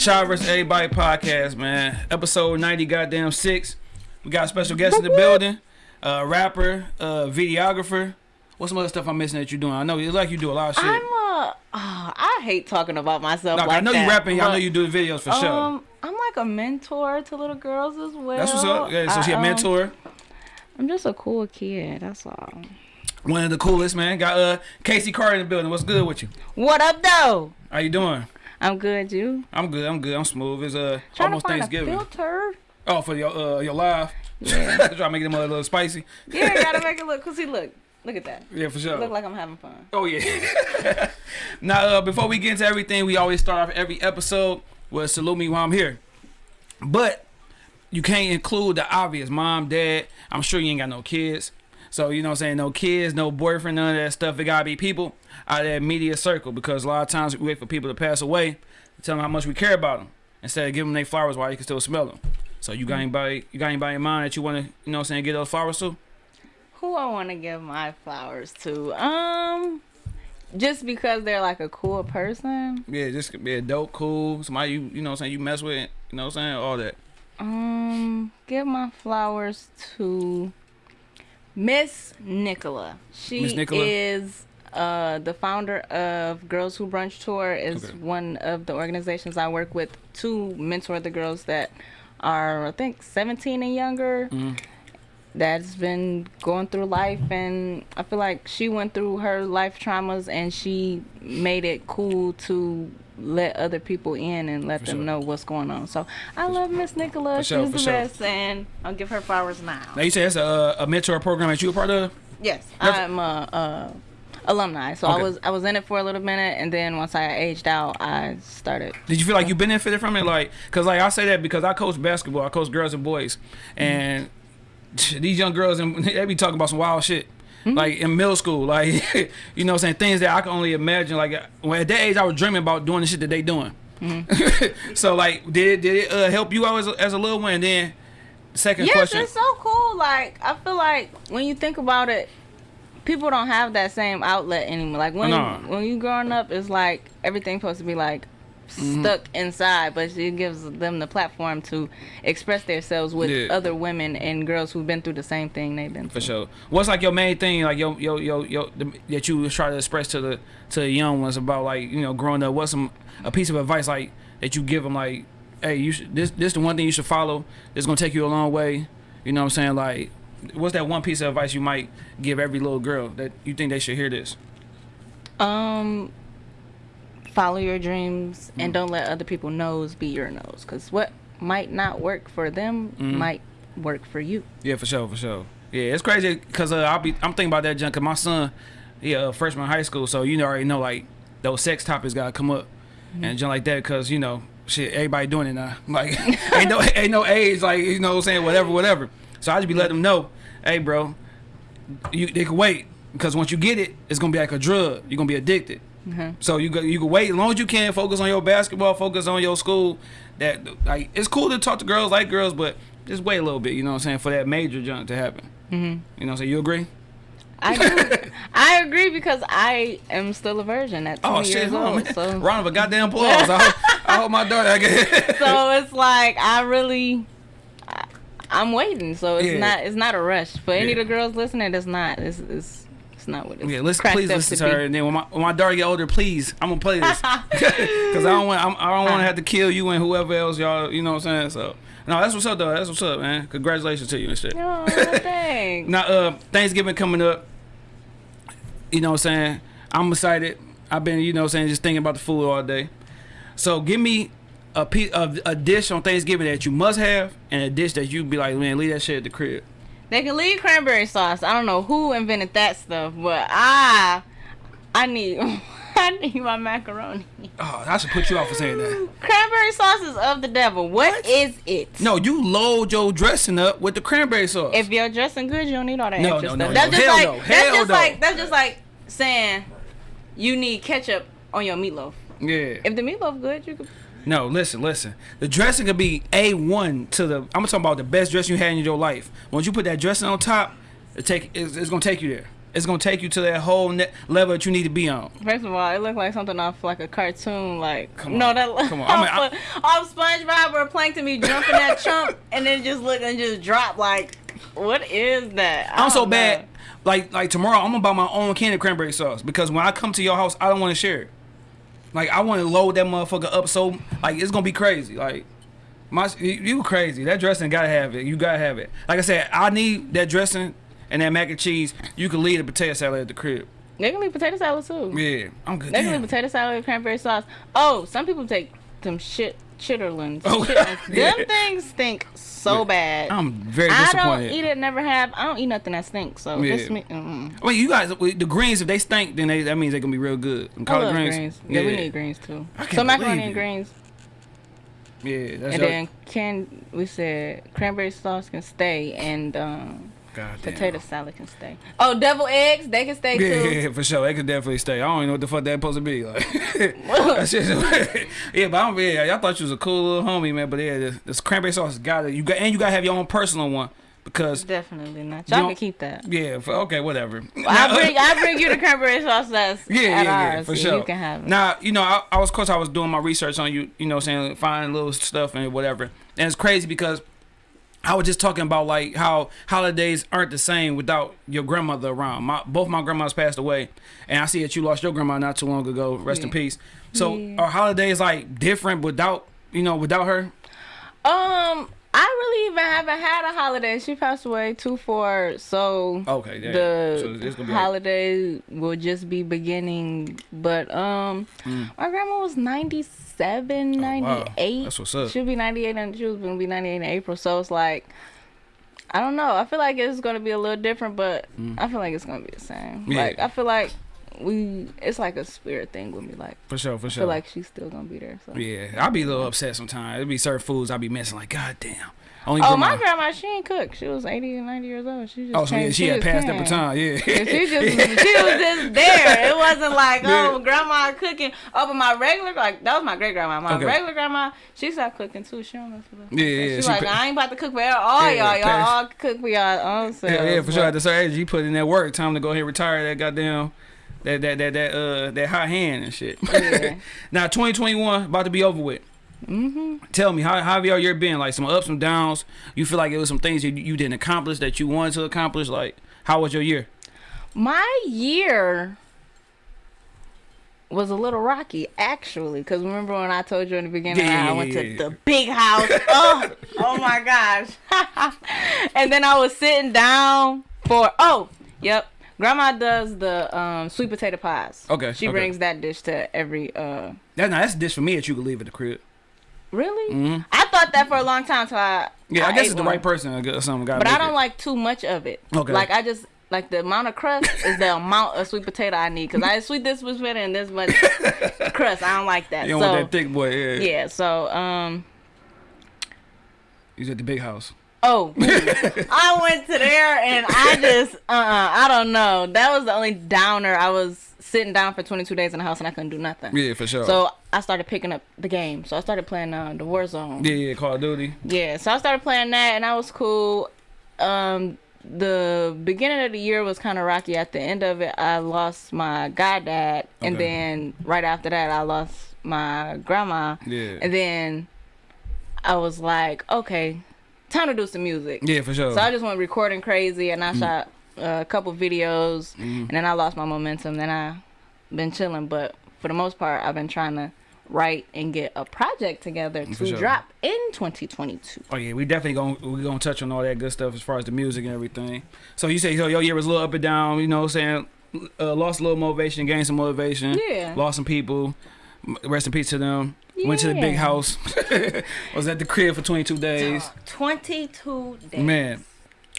Shy vs. Everybody podcast, man. Episode 90, goddamn six. We got a special guest in the building. Uh, rapper, uh, videographer. What's some other stuff I'm missing that you're doing? I know it's like you do a lot of shit. I'm uh, oh, I hate talking about myself. Like I know that, you rapping. I know but, you do videos for sure. Um, I'm like a mentor to little girls as well. That's what's up. Yeah, so I, she a um, mentor. I'm just a cool kid. That's all. One of the coolest, man. Got uh Casey Carter in the building. What's good with you? What up, though? How you doing? I'm good. You I'm good. I'm good. I'm smooth. It's uh trying almost to find Thanksgiving. a filter? Oh, for your uh your live. Yeah. Try to make them a little spicy. Yeah, gotta make it look. Cause see, look, look at that. Yeah, for sure. Look like I'm having fun. Oh yeah. now, uh, before we get into everything, we always start off every episode with salute me while I'm here. But you can't include the obvious, mom, dad. I'm sure you ain't got no kids. So you know what I'm saying? No kids, no boyfriend, none of that stuff. It gotta be people out of that media circle because a lot of times we wait for people to pass away to tell them how much we care about them instead of giving them their flowers while you can still smell them. So you got anybody you got anybody in mind that you wanna, you know what I'm saying, get those flowers to? Who I want to give my flowers to? Um, just because they're like a cool person. Yeah, just be a dope, cool, somebody you you know what I'm saying, you mess with, you know what I'm saying, all that. Um, give my flowers to Miss Nicola. She Nicola? is uh the founder of Girls Who Brunch Tour. Is Okay. one of the organizations I work with to mentor the girls that are I think 17 and younger. Mhm. That's been going through life, and I feel like she went through her life traumas, and she made it cool to let other people in and let For them sure. know what's going on. So I love Miss Nicola. For sure, She's for the sure. best, and I'll give her flowers now. Now you say that's a, a mentor program that you a part of? Yes, That's- I'm a, a alumni, so Okay. I was I was in it for a little minute, and then once I aged out, I started. Did you feel like you benefited from it? Like, cause like I say that because I coach basketball, I coach girls and boys, mm-hmm. and these young girls and they be talking about some wild shit. Like in middle school, like you know, what I'm saying things that I can only imagine. Like when at that age, I was dreaming about doing the shit that they doing. so like, did it, did it uh, help you out as a, as a little one? And then second Yes, question, it's so cool. Like I feel like when you think about it, people don't have that same outlet anymore. Like when No. when you growing up, it's like everything's supposed to be like Mm-hmm. stuck inside, but it gives them the platform to express themselves with Yeah. other women and girls who've been through the same thing they've been For through. sure. What's like your main thing, like yo, yo, yo, yo, the, that you try to express to the to the young ones about like you know growing up? What's some a piece of advice like that you give them like, hey, you should this this the one thing you should follow. It's gonna take you a long way. You know what I'm saying? Like, what's that one piece of advice you might give every little girl that you think they should hear this? Um, follow your dreams Mm. and don't let other people nose be your nose, because what might not work for them Mm. might work for you. Yeah, for sure, for sure. Yeah, it's crazy because uh, I'll be I'm thinking about that junk. Cause my son, yeah a freshman high school, so you know already know like those sex topics gotta come up and junk like that. Cause you know shit, everybody doing it now. Like ain't no ain't no age like you know what I'm saying whatever whatever. So I just be letting them know, hey bro, you they can wait because once you get it, it's gonna be like a drug. You're gonna be addicted. Mhm. So you go, you can wait as long as you can. Focus on your basketball. Focus on your school. That like it's cool to talk to girls like girls, but just wait a little bit. You know what I'm saying for that major jump to happen. hmm You know what I'm saying? You agree? I do. I agree because I am still a virgin at 20 Oh shit! years old. man. So, Round of a goddamn applause. I, hope, I hope my daughter. I get so it's like I really, I, I'm waiting. So it's Yeah. not it's not a rush. For any Yeah. of the girls listening, it's not. It's, it's not what it's Yeah, listen, please listen to to her, and then when my when my daughter get older, please, I'm gonna play this because I don't want I'm, I don't want to have to kill you and whoever else y'all. You know what I'm saying? So no, that's what's up though. That's what's up, man. Congratulations to you and shit. Oh, thanks. Now, uh, Thanksgiving coming up. You know what I'm saying? I'm excited. I've been, you know what I'm saying, just thinking about the food all day. So give me a piece of a dish on Thanksgiving that you must have, and a dish that you'd be like, man, leave that shit at the crib. They can leave cranberry sauce. I don't know who invented that stuff, but I, I need, I need my macaroni. Oh, I should put you off for saying that. Cranberry sauce is of the devil. what is it? No, you load your dressing up with the cranberry sauce. If you're dressing good, you don't need all that No, extra no, stuff. no, that's no. just Hell like no. that's just no. like that's just like saying you need ketchup on your meatloaf. yeah. If the meatloaf good, you could. No, listen, listen. The dressing could be a one to the. I'm talking about the best dressing you had in your life. Once you put that dressing on top, it take it's, it's gonna take you there. it's gonna take you to that whole level that you need to be on. First of all, it looked like something off like a cartoon. Like Come on, no, that Come on. off, I mean, I- off SpongeBob or Plankton be jumping that chump and then just look and just drop. Like, what is that? I I'm so don't bad. Like like tomorrow, I'm gonna buy my own candy cranberry sauce because when I come to your house, I don't want to share it. Like I want to load that motherfucker up so like it's gonna be crazy. Like my you, crazy. That dressing gotta have it. You gotta have it. Like I said, I need that dressing and that mac and cheese. You can leave the potato salad at the crib. They can leave potato salad too. Yeah, I'm good. They can leave potato salad with cranberry sauce. Oh, some people take some shit chitterlings. Oh, Chitlins. yeah. Them things stink so bad. I'm very disappointed. I don't eat it. Never have. I don't eat nothing that stinks. So Yeah. me. Mm-mm. You guys, the greens if they stink, then they, that means they're gonna be real good. And I collard love greens, greens. Yeah, we need greens too. So macaroni and greens. Yeah, that's And then can we said cranberry sauce can stay and um, God damn. potato salad can stay. Oh, devil eggs they can stay Yeah, too. yeah, for sure. They can definitely stay. I don't even know what the fuck that supposed to be. Like, that's just, yeah, but I'm yeah. Y'all thought you was a cool little homie, man. But yeah, this, this cranberry sauce got it. You got and you gotta have your own personal one because Definitely not. Y'all can keep that. yeah. For, okay, whatever. I bring I bring you the cranberry sauce that's Yeah, yeah, yeah, for sure. You can have it. Now, you know, I, I was, of course, I was doing my research on you, you know, what I'm saying, finding little stuff and whatever. And it's crazy because I was just talking about like how holidays aren't the same without your grandmother around. My both my grandmas passed away, and I see that you lost your grandma not too long ago. Rest in peace. So Yeah. are holidays like different without, you know, without her? Um, I really even haven't had a holiday. She passed away two four, so Okay, yeah. the so it's like, holiday will just be beginning. But um, Mm. my grandma was 97, Oh, wow. 98. That's what's up. She'll be 98 and she was gonna be 98 in April. So it's like, I don't know. I feel like it's gonna be a little different, but I feel like it's gonna be the same. Mm. Yeah. Like I feel like we, it's like a spirit thing with me. Like for sure, for I sure. feel like she's still gonna be there. So. yeah, I'll be a little upset sometimes. It'd be certain foods I'll be missing. Like, god damn. Only Oh, grandma- my grandma, she ain't cook. She was 80 and 90 years old. She oh, just Oh, so yeah, came- she had passed that baton. Yeah. And she just she was just there. It wasn't like oh Yeah. grandma cooking. Oh, but my regular like that was my great grandma. My Okay. regular grandma, she stopped cooking too. She don't know Yeah, yeah, She's she like I ain't about to cook for all Yeah, y'all. Y'all all cook for y'all own selves. Yeah, yeah, for sure. At the certain age, you put in that work. Time to go ahead and retire that goddamn that that that that uh that hot hand and shit. Yeah. now 2021 about to be over with. Mm -hmm. Tell me how how have your year been? Like some ups, some downs. You feel like it was some things you you didn't accomplish that you wanted to accomplish. Like how was your year? My year was a little rocky actually because remember when I told you in the beginning Yeah, I went to the big house oh oh my gosh and then I was sitting down for oh yep grandma does the um, sweet potato pies Okay, she okay. brings that dish to every uh That now that's a dish for me that you could leave at the crib. really Mhm. I thought that for a long time so I Yeah, I, guess ate it's the one. right person or something. but I don't like too much of it Okay. like I just like the amount of crust is the amount of sweet potato I need because I sweet this was better and this much crust. I don't like that. You don't so want that thick boy. Yeah. yeah, so um He's at the big house. Oh I went to there and I just uh uh I don't know. That was the only downer. I was sitting down for 22 days in the house and I couldn't do nothing. Yeah, for sure. So I started picking up the game. So I started playing uh, the Warzone. yeah, yeah, Call of Duty. Yeah, so I started playing that and that was cool. Um the beginning of the year was kind of rocky. At the end of it, I lost my goddad, and Okay. then right after that, I lost my grandma. Yeah. And then I was like, okay, time to do some music. Yeah, for sure. So I just went recording crazy, and I Mm. shot uh, a couple videos, Mhm. and then I lost my momentum. Then I been chilling, but for the most part, I've been trying to write and get a project together to sure. drop in 2022. Oh yeah, we definitely gonna we gonna touch on all that good stuff as far as the music and everything. So you say so your year was a little up and down, you know, what I'm saying uh, lost a little motivation, gained some motivation, Yeah. lost some people. Rest in peace to them. Went to the big house. was at the crib for 22 days. 22 days. Man,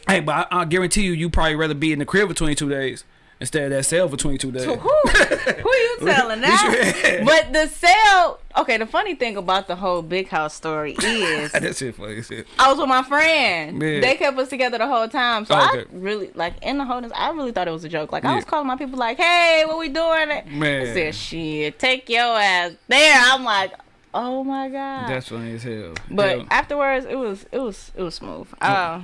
hey, but I, I guarantee you, you probably rather be in the crib for 22 days instead of that cell for 22 days. So who, who you telling that? but the sale. Okay, the funny thing about the whole big house story is That shit funny shit. I was with my friend. Yeah. They kept us together the whole time. So Oh, I really like in the whole. I really thought it was a joke. Like I was calling my people like, "Hey, what we doing?" Man. I said, "Shit, take your ass there." I'm like, "Oh my god." That's funny as hell. but Hell. afterwards, it was it was it was smooth. Uh,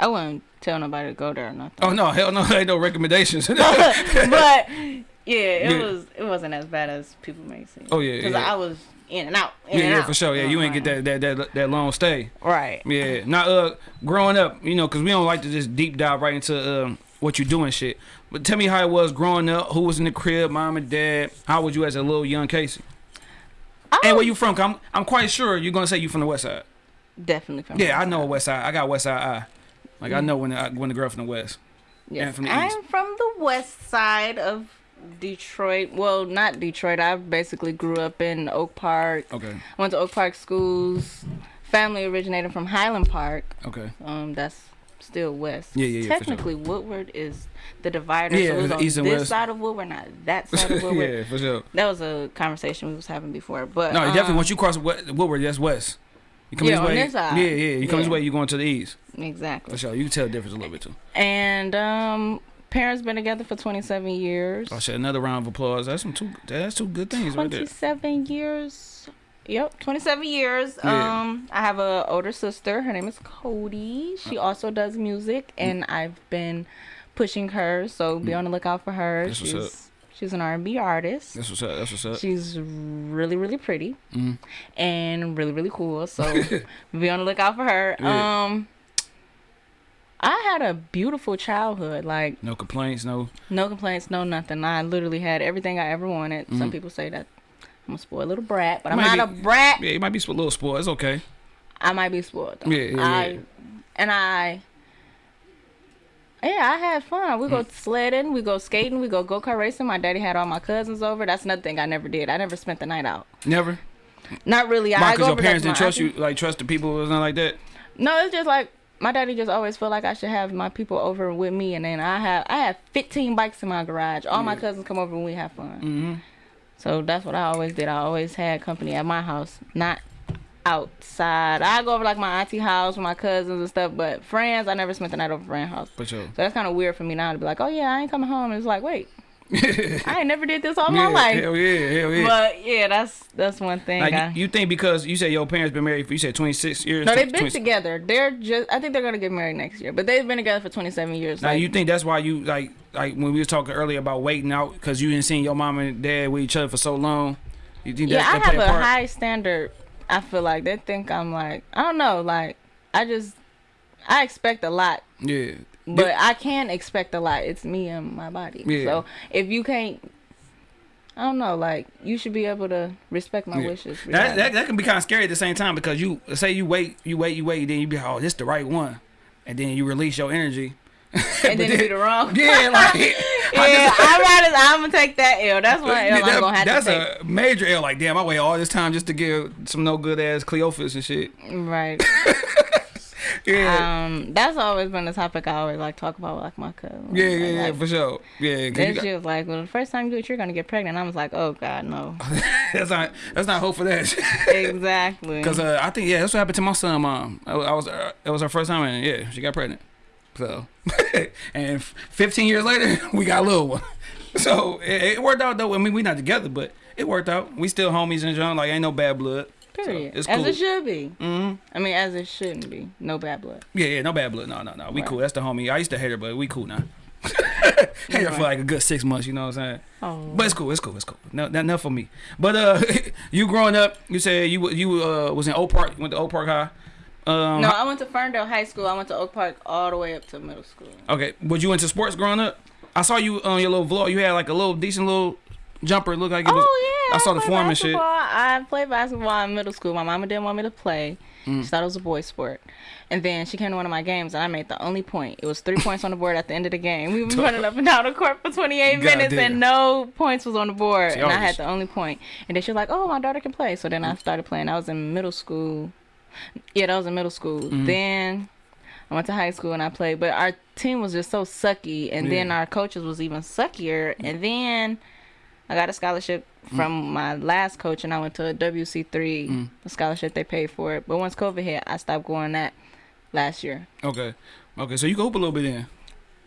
I wouldn't tell nobody to go there or nothing. Oh no, hell no, ain't no recommendations. but yeah, it Yeah. was it wasn't as bad as people may say. Oh, yeah, because yeah. I was in and out. In yeah, and yeah, out. for sure. Yeah, you ain't get that that that that long stay. right. Yeah. Now, uh, growing up, you know, because we don't like to just deep dive right into um, what you do and shit. But tell me how it was growing up. Who was in the crib, mom and dad? How was you as a little young Casey? I And where you from? I'm I'm quite sure you're gonna say you from the West Side. definitely from. Yeah, I know. West Side. I got West Side Eye. Like I know when the, when the girl from the West. Yes. from the I'm East. from the west side of Detroit. Well, not Detroit. I basically grew up in Oak Park. Okay. Went to Oak Park schools. Family originated from Highland Park. Okay. Um, that's still west. Yeah, yeah, yeah, for sure. Technically, Woodward is the divider. Yeah, so it was on east and this west. side of Woodward, not that side of Woodward. yeah, for sure. That was a conversation we was having before. But No, definitely. um, Once you cross Wo- Woodward, that's West. You come Yeah, this on way. this side. Yeah, yeah. You come this way, you going to the east. exactly. For sure. You can tell the difference a little bit too. And um, parents been together for 27 years. Oh shit! another round of applause. That's some two. That's two good things right there. 27 years. Yep, 27 years. Yeah. Um, I have a older sister. Her name is Cody. She Uh. also does music, and I've been pushing her. So be on the lookout for her. Mm. That's what's she's she's an R&B artist. That's what's up. That's what's up. She's really, really pretty Mhm. and really, really cool. So be on the lookout for her. Yeah. Um, I had a beautiful childhood. Like No complaints. No. no complaints, no nothing. I literally had everything I ever wanted. Some Mhm. people say that I'm a spoiled little brat, but I'm not be- a brat. Yeah, you might be a little spoiled. It's okay. I might be spoiled. Though. Yeah, yeah, I, yeah. And I, yeah, I had fun. We go Mm. sledding, we go skating, we go go kart racing. My daddy had all my cousins over. That's another thing I never did. I never spent the night out. Never. Not really. Why? I Because your parents didn't trust you, like trust the people or something like that. No, it's just like my daddy just always felt like I should have my people over with me, and then I have I have 15 bikes in my garage. All my cousins come over and we have fun. Mm-hmm. So that's what I always did. I always had company at my house, not outside. I go over like my auntie house with my cousins and stuff, but friends, I never spent the night over friend house. For sure. So that's kind of weird for me now to be like, oh yeah, I ain't coming home. And it's like, wait, I ain't never did this all yeah, my life. Hell yeah. Hell yeah. But yeah, that's that's one thing. Like, I, you, think because you said your parents been married for you said 26 years? no, they've been 20 together. They're just. I think they're gonna get married next year, but they've been together for 27 years. Now like- you think that's why you like like when we was talking earlier about waiting out because you didn't see your mom and dad with each other for so long. You think yeah, I have a a part? high standard. I feel like they think I'm like I don't know. Like I just I expect a lot, yeah. But I can expect a lot. It's me and my body. Yeah. So if you can't, I don't know. Like you should be able to respect my Yeah. wishes. That, that that can be kind of scary at the same time because you say you wait, you wait, you wait, then you be like, oh this the right one, and then you release your energy. and then it be the wrong. Yeah, like Yeah, I'm rather I'm gonna take that L. That's one L Yeah, I'm gonna have that's to take. a major L. Like, damn, I wait all this time just to give some no good ass Cleophas and shit. Right. Yeah, Um, that's always been the topic I always like talk about with like my cousin. yeah, Like, yeah, yeah, like, for sure. Yeah. Then got- she was like, "Well, the first time you do it, you're gonna get pregnant." I was like, "Oh God, no." that's not that's not hope for that. exactly. Because uh, I think yeah, that's what happened to my son mom. I, I was uh, it was her first time and yeah, she got pregnant. So and f- 15 years later, we got a little one. So it, it worked out though. I mean, we not together, but it worked out. We still homies and John. Like ain't no bad blood. Period. it's As it should be. hmm I mean, as it shouldn't be. No bad blood. Yeah, yeah, no bad blood. No, no, no. We Right. cool. That's the homie. I used to hate her, but we cool now. hate her for like a good six months. You know what I'm saying? Oh. But it's cool. It's cool. It's cool. No, not enough for me. But uh, you growing up, you said you you uh was in Oak Park. You went to Oak Park High. Um, no, I went to Ferndale High School. I went to Oak Park all the way up to middle school. Okay, was you into sports growing up? I saw you on your little vlog. You had like a little decent little jumper. It looked like it was. Oh yeah, I saw the played form and shit. I played basketball in middle school. My mama didn't want me to play. Mm. She thought it was a boy sport. And then she came to one of my games and I made the only point. It was three points on the board at the end of the game. We were running up and down the court for 28 God minutes damn. and no points was on the board. And I I had the only point. And then she was like, "Oh, my daughter can play." So then I started playing. I was in middle school. Yeah, that was in middle school. Mm-hmm. Then I went to high school and I played, but our team was just so sucky, and then our coaches was even suckier. And then I got a scholarship from my last coach, and I went to a WC3 Mm. a scholarship. They paid for it, but once COVID hit, I stopped going that last year. Okay, okay. So you can hoop a little bit then.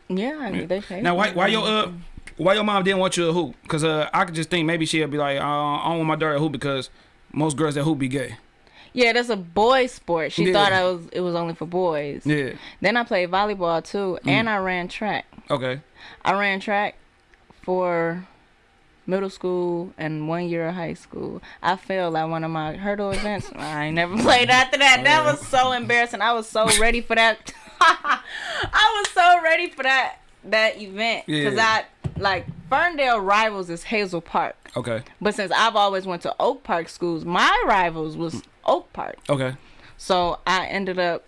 Yeah, I mean, they paid. Now why why your uh why your mom didn't want you to hoop? Cause uh I could just think maybe she'll be like uh, I don't want my daughter to hoop because most girls that hoop be gay. Yeah, that's a boy sport. She Yeah. thought I was it was only for boys. Yeah. Then I played volleyball too, Mm. and I ran track. Okay. I ran track for middle school and one year of high school. I failed at one of my hurdle events. I ain't never played after that. Oh, that was so embarrassing. I was so ready for that. I was so ready for that that event because Yeah. I like Ferndale rivals is Hazel Park, Okay. but since I've always went to Oak Park schools, my rivals was Oak Park. Okay. So I ended up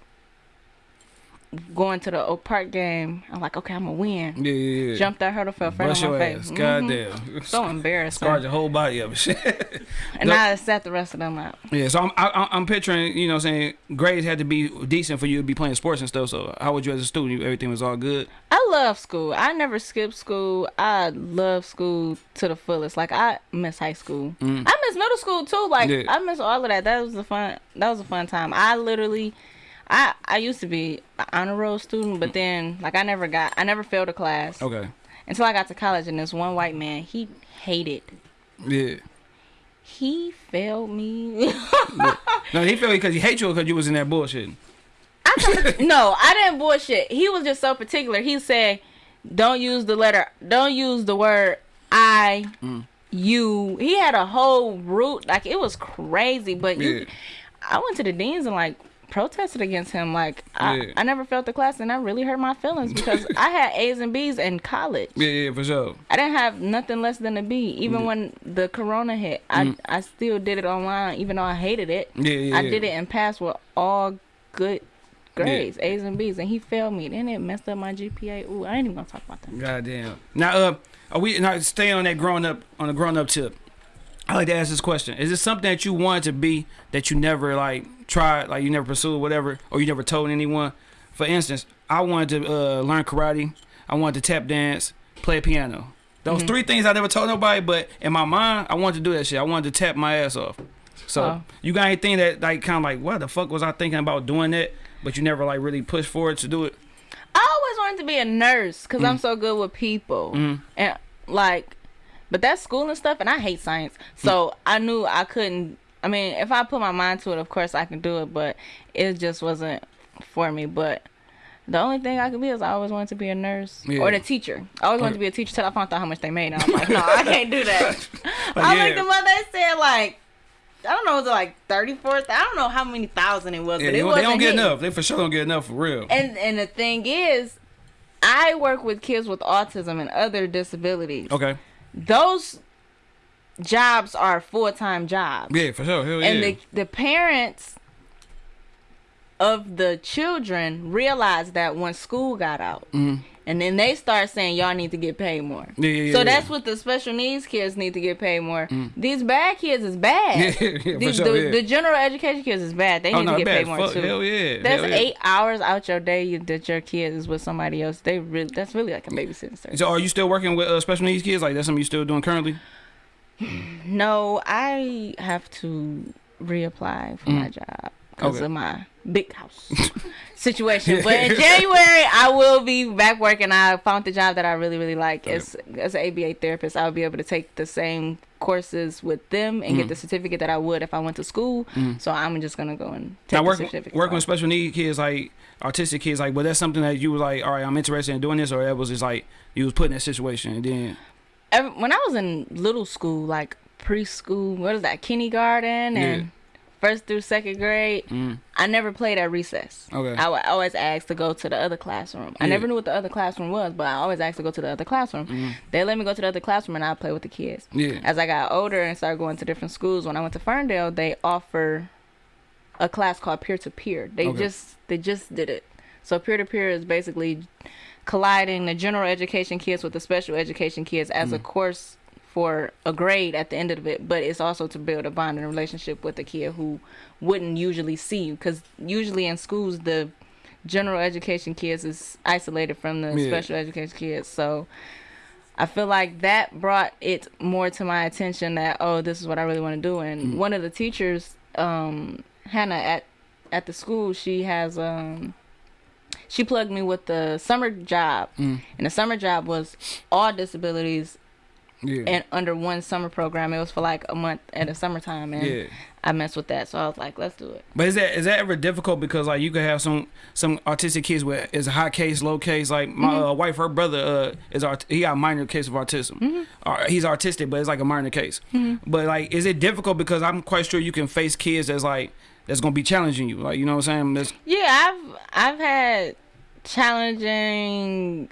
going to the Oak Park game. I'm like, okay, I'm gonna win. Yeah, yeah, yeah. Jumped that hurdle, fell flat Bust on my your face. ass. Mhm. Goddamn. So embarrassing. Scarred your whole body up and shit. And I set the rest of them out. yeah, so I'm I, I'm picturing, you know, saying grades had to be decent for you to be playing sports and stuff. So how would you as a student? Everything was all good. I love school. I never skipped school. I love school to the fullest. Like I miss high school. Mm. I miss middle school too. Like Yeah. I miss all of that. That was a fun. That was a fun time. I literally, I I used to be an honor roll student, but then like I never got. I never failed a class Okay. until I got to college. And this one white man, he hated. Yeah. He failed me. No, he felt because he hate you because you was in that bullshit. no, I didn't bullshit. He was just so particular. He said, "Don't use the letter. Don't use the word I." Mm. You. He had a whole root like it was crazy, but you, I went to the deans and like protested against him. Like I, Yeah. I never felt the class, and that really hurt my feelings because I had A's and B's in college. Yeah, yeah, for sure. I didn't have nothing less than a B. Even when the corona hit, I I still did it online, even though I hated it. Mm. Yeah, yeah. I yeah. did it and passed with all good grades, A's and B's, and he failed me. Then it messed up my GPA. Ooh, I ain't even gonna talk about that. Goddamn. Now, uh, are we now stay on that growing up on the growing up tip? I like to ask this question: Is this something that you wanted to be that you never like tried, like you never pursued, whatever, or you never told anyone? For instance, I wanted to uh, learn karate. I wanted to tap dance, play piano. Those Mm-hmm. three things I never told nobody, but in my mind, I wanted to do that shit. I wanted to tap my ass off. So Oh. you got anything that like kind of like what the fuck was I thinking about doing that, but you never like really pushed forward to do it? I always wanted to be a nurse because Mm. I'm so good with people, and like, but that's school and stuff, and I hate science, so I knew I couldn't. I mean, if I put my mind to it, of course I can do it, but it just wasn't for me. But the only thing I could be is I always wanted to be a nurse Yeah. or a teacher. I always wanted to be a teacher till I found out how much they made. And I'm like, no, I can't do that. Like, I yeah. them up. They said like, I don't know, it was it like thirty four? I don't know how many thousand it was, Yeah, but it was they don't get enough. They for sure don't get enough for real. And and the thing is, I work with kids with autism and other disabilities. Okay. Those jobs are full time jobs, Yeah, for sure. Hell yeah. and the the parents of the children realized that when school got out. And then they start saying y'all need to get paid more. Yeah, yeah, yeah, so yeah. that's what the special needs kids need to get paid more. These bad kids is bad. Yeah, yeah, yeah, These, sure, the, yeah. the general education kids is bad. They oh need no, to get bad paid more fuck. too. Hell yeah. That's hell yeah. eight hours out your day that your kid is with somebody else. They really that's really like a babysitting service. So are you still working with uh, special needs kids? Like that's something you still doing currently? No, I have to reapply for my job because Mm. Okay. of my big house situation. But in January, I will be back working. I found the job that I really really like. As as an ABA therapist, I'll be able to take the same courses with them and Mm. get the certificate that I would if I went to school. So I'm just gonna go and take Now the certificate. working with special needs kids, like autistic kids, like was that something that you was like, all right, I'm interested in doing this, or that was just like you was put in that situation and then Every, when I was in little school, like preschool, what is that, kindergarten and Yeah. first through second grade, Mm. I never played at recess. Okay. I would always ask to go to the other classroom. I never knew what the other classroom was, but I always asked to go to the other classroom. They let me go to the other classroom and I play with the kids. Yeah. As I got older and started going to different schools, when I went to Ferndale, they offer a class called peer to peer. They Okay. just they just did it. So peer to peer is basically colliding the general education kids with the special education kids as Mm. a course for a grade at the end of it, but it's also to build a bond and relationship with a kid who wouldn't usually see you because usually in schools the general education kids is isolated from the Yeah. special education kids. So I feel like that brought it more to my attention that oh this is what I really want to do and one of the teachers um Hannah at at the school she has um she plugged me with the summer job Mm. and the summer job was all disabilities Yeah. and under one summer program it was for like a month at a summertime and yeah. I messed with that. So I was like, let's do it. But is that is that ever difficult because like you could have some some autistic kids with is a high case, low case. Like my Mm-hmm. uh, wife, her brother uh, is art- he got a minor case of autism. Mm-hmm. Uh, he's artistic, but it's like a minor case. But like, is it difficult because I'm quite sure you can face kids that's like that's gonna be challenging you. Like you know what I'm saying? That's, Yeah, I've I've had challenging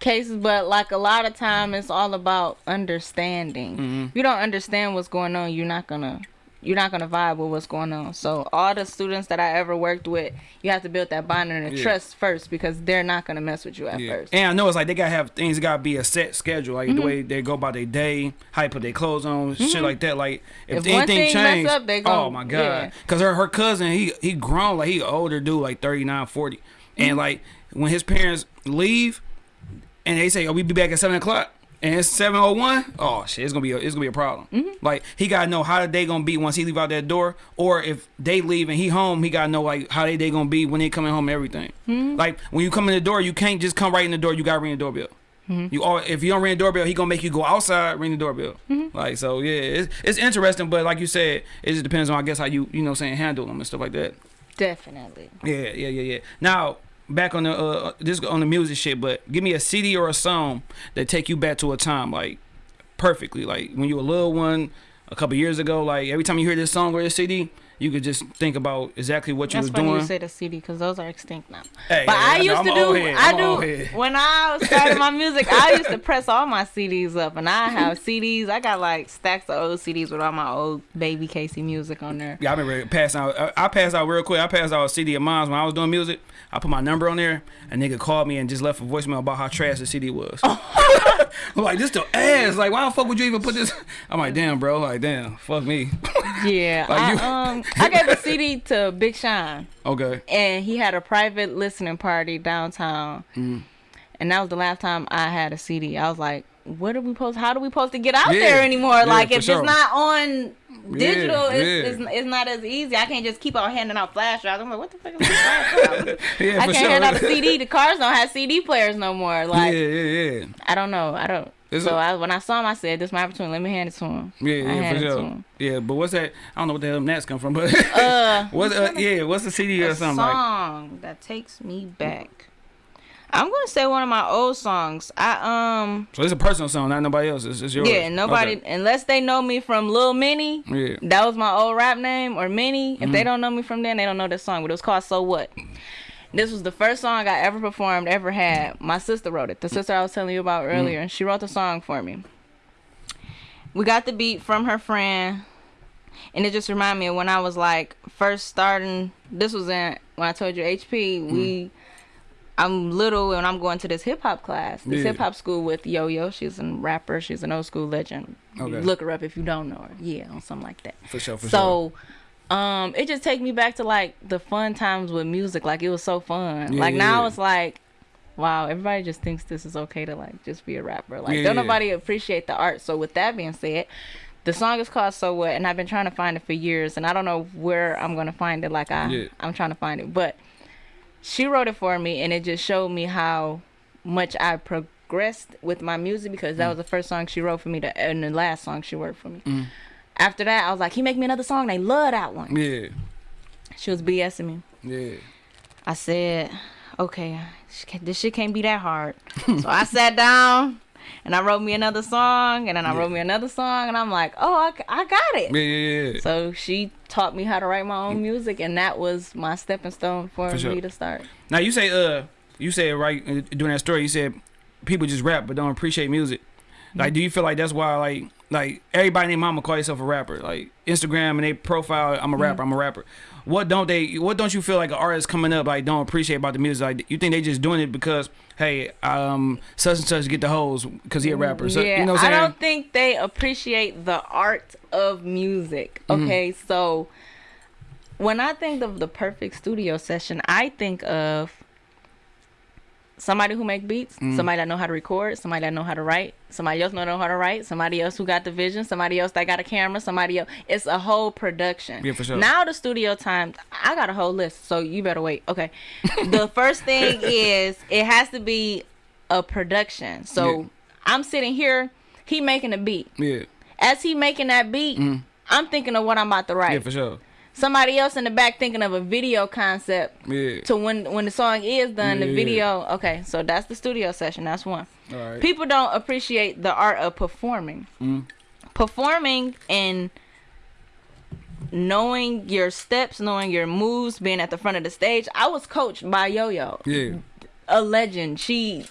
cases, but like a lot of time, it's all about understanding. Mm-hmm. If you don't understand what's going on, you're not gonna you're not gonna vibe with what's going on. So all the students that I ever worked with, you have to build that bond and Yeah. trust first because they're not gonna mess with you at Yeah. first. And I know it's like they gotta have things gotta be a set schedule, like Mm-hmm. the way they go about their day, how they put their clothes on, shit like that. Like if, If anything thing mess changed, up, they gon- oh my god, yeah. because her her cousin he he grown like he older dude like 39, 40. Mm-hmm. and like when his parents leave, and they say, "Oh, we be back at seven o'clock." And it's seven oh one. Oh shit, it's gonna be a, it's gonna be a problem. Mm-hmm. Like he gotta know how they gonna be once he leave out that door, or if they leave and he home, he gotta know like how they day gonna be when they coming home. and Everything. Mm-hmm. Like when you come in the door, you can't just come right in the door. You gotta ring the doorbell. Mm-hmm. You all if you don't ring the doorbell, he gonna make you go outside ring the doorbell. Mm-hmm. Like so, yeah, it's it's interesting, but like you said, it just depends on I guess how you you know saying handle them and stuff like that. Definitely. Yeah, yeah, yeah, yeah. Now back on the uh this on the music shit, but give me a CD or a song that take you back to a time like perfectly, like when you were a little one, a couple years ago. Like every time you hear this song or this CD, you could just think about exactly what you That's was funny doing. you say the CD because those are extinct now. Hey, But hey, I know, used I'm to do. head, I I'm a old do. When I started my music, I used to press all my CDs up, and I have CDs. I got like stacks of old CDs with all my old baby Casey music on there. Yeah, I remember passing out. I, I passed out real quick. I passed out a CD of mine when I was doing music. I put my number on there. A nigga called me and just left a voicemail about how trash the CD was. I'm like, this the ass. Like, why the fuck would you even put this? I'm like, damn, bro. Like, damn, fuck me. Yeah, Like I, you- um, I gave a CD to Big Sean, okay. and he had a private listening party downtown, Mm. and that was the last time I had a CD. I was like, "What are we supposed? How do we supposed to get out Yeah. there anymore? Yeah, like, if sure. it's not on." Digital Yeah, is, yeah. is, is not as easy. I can't just keep on handing out flash drives. I'm like, what the fuck is this flash? Yeah, I can't sure. hand out a CD. The cars don't have CD players no more. Like yeah, yeah, yeah. I don't know. I don't. It's so a- I, when I saw him, I said, "This is my opportunity. Let me hand it to him." Yeah, I yeah, for handed it to sure. Yeah, but what's that? I don't know what the hell gnats come from, but Uh, what's uh, yeah, what's the CD or something like? song that takes me back. I'm gonna say one of my old songs. I um So it's a personal song, not nobody else. It's, it's yours. yeah nobody Okay. unless they know me from Lil Minnie. Yeah. That was my old rap name or Minnie. If Mm-hmm. they don't know me from then, they don't know this song. But it was called So What. This was the first song I ever performed, ever had. My sister wrote it. The sister I was telling you about Mm. earlier. She wrote the song for me. We got the beat from her friend. And it just reminded me of when I was like first starting. This was in when I told you HP. Mm. We, I'm little and I'm going to this hip hop class, this Yeah. hip hop school with Yo Yo. She's a rapper. She's an old school legend. Okay. Look her up if you don't know her. Yeah, or something like that. For sure, for sure. so, um, it just take me back to like the fun times with music. Like it was so fun. Yeah, like yeah, now it's like, wow, everybody just thinks this is okay to like just be a rapper. Like don't nobody appreciate the art. So with that being said. The song is called "So What," and I've been trying to find it for years, and I don't know where I'm gonna find it. Like I. I'm trying to find it, but she wrote it for me, and it just showed me how much I progressed with my music because Mm. that was the first song she wrote for me, to, and the last song she wrote for me. Mm. After that, I was like, "He make me another song." They love that one. Yeah, She was BSing me. yeah. I said, "Okay, this shit can't be that hard." so I sat down. And I wrote me another song, and then I Yeah. wrote me another song, and I'm like, oh, I, I got it. Yeah, yeah, yeah. So she taught me how to write my own music, and that was my stepping stone for, For sure. me to start. Now you say uh you said right uh, during that story you said people just rap but don't appreciate music. Like do you feel like that's why like like everybody named mama call yourself a rapper? Like Instagram and they profile I'm a rapper, I'm a rapper. What don't they what don't you feel like an artist coming up like don't appreciate about the music? Like you think they just doing it because hey, um such and such get the hoes cuz he a rapper. So yeah, you know what I I'm saying? don't think they appreciate the art of music. Mm-hmm. Okay, so when I think of the perfect studio session, I think of somebody who make beats, Mm. somebody that know how to record, somebody that know how to write, somebody else know how to write, somebody else who got the vision, somebody else that got a camera, somebody else. It's a whole production. Yeah, for sure. Now the studio time, I got a whole list, so you better wait. Okay, the first thing is it has to be a production. So Yeah. I'm sitting here, he making a beat. Yeah. As he making that beat, Mm. I'm thinking of what I'm about to write. Yeah, for sure. Somebody else in the back thinking of a video concept Yeah. to when when the song is done, the video. Okay, so that's the studio session. That's one. Right. People don't appreciate the art of performing. Mm. Performing and knowing your steps, knowing your moves, being at the front of the stage. I was coached by Yo Yo, Yeah. a legend. She,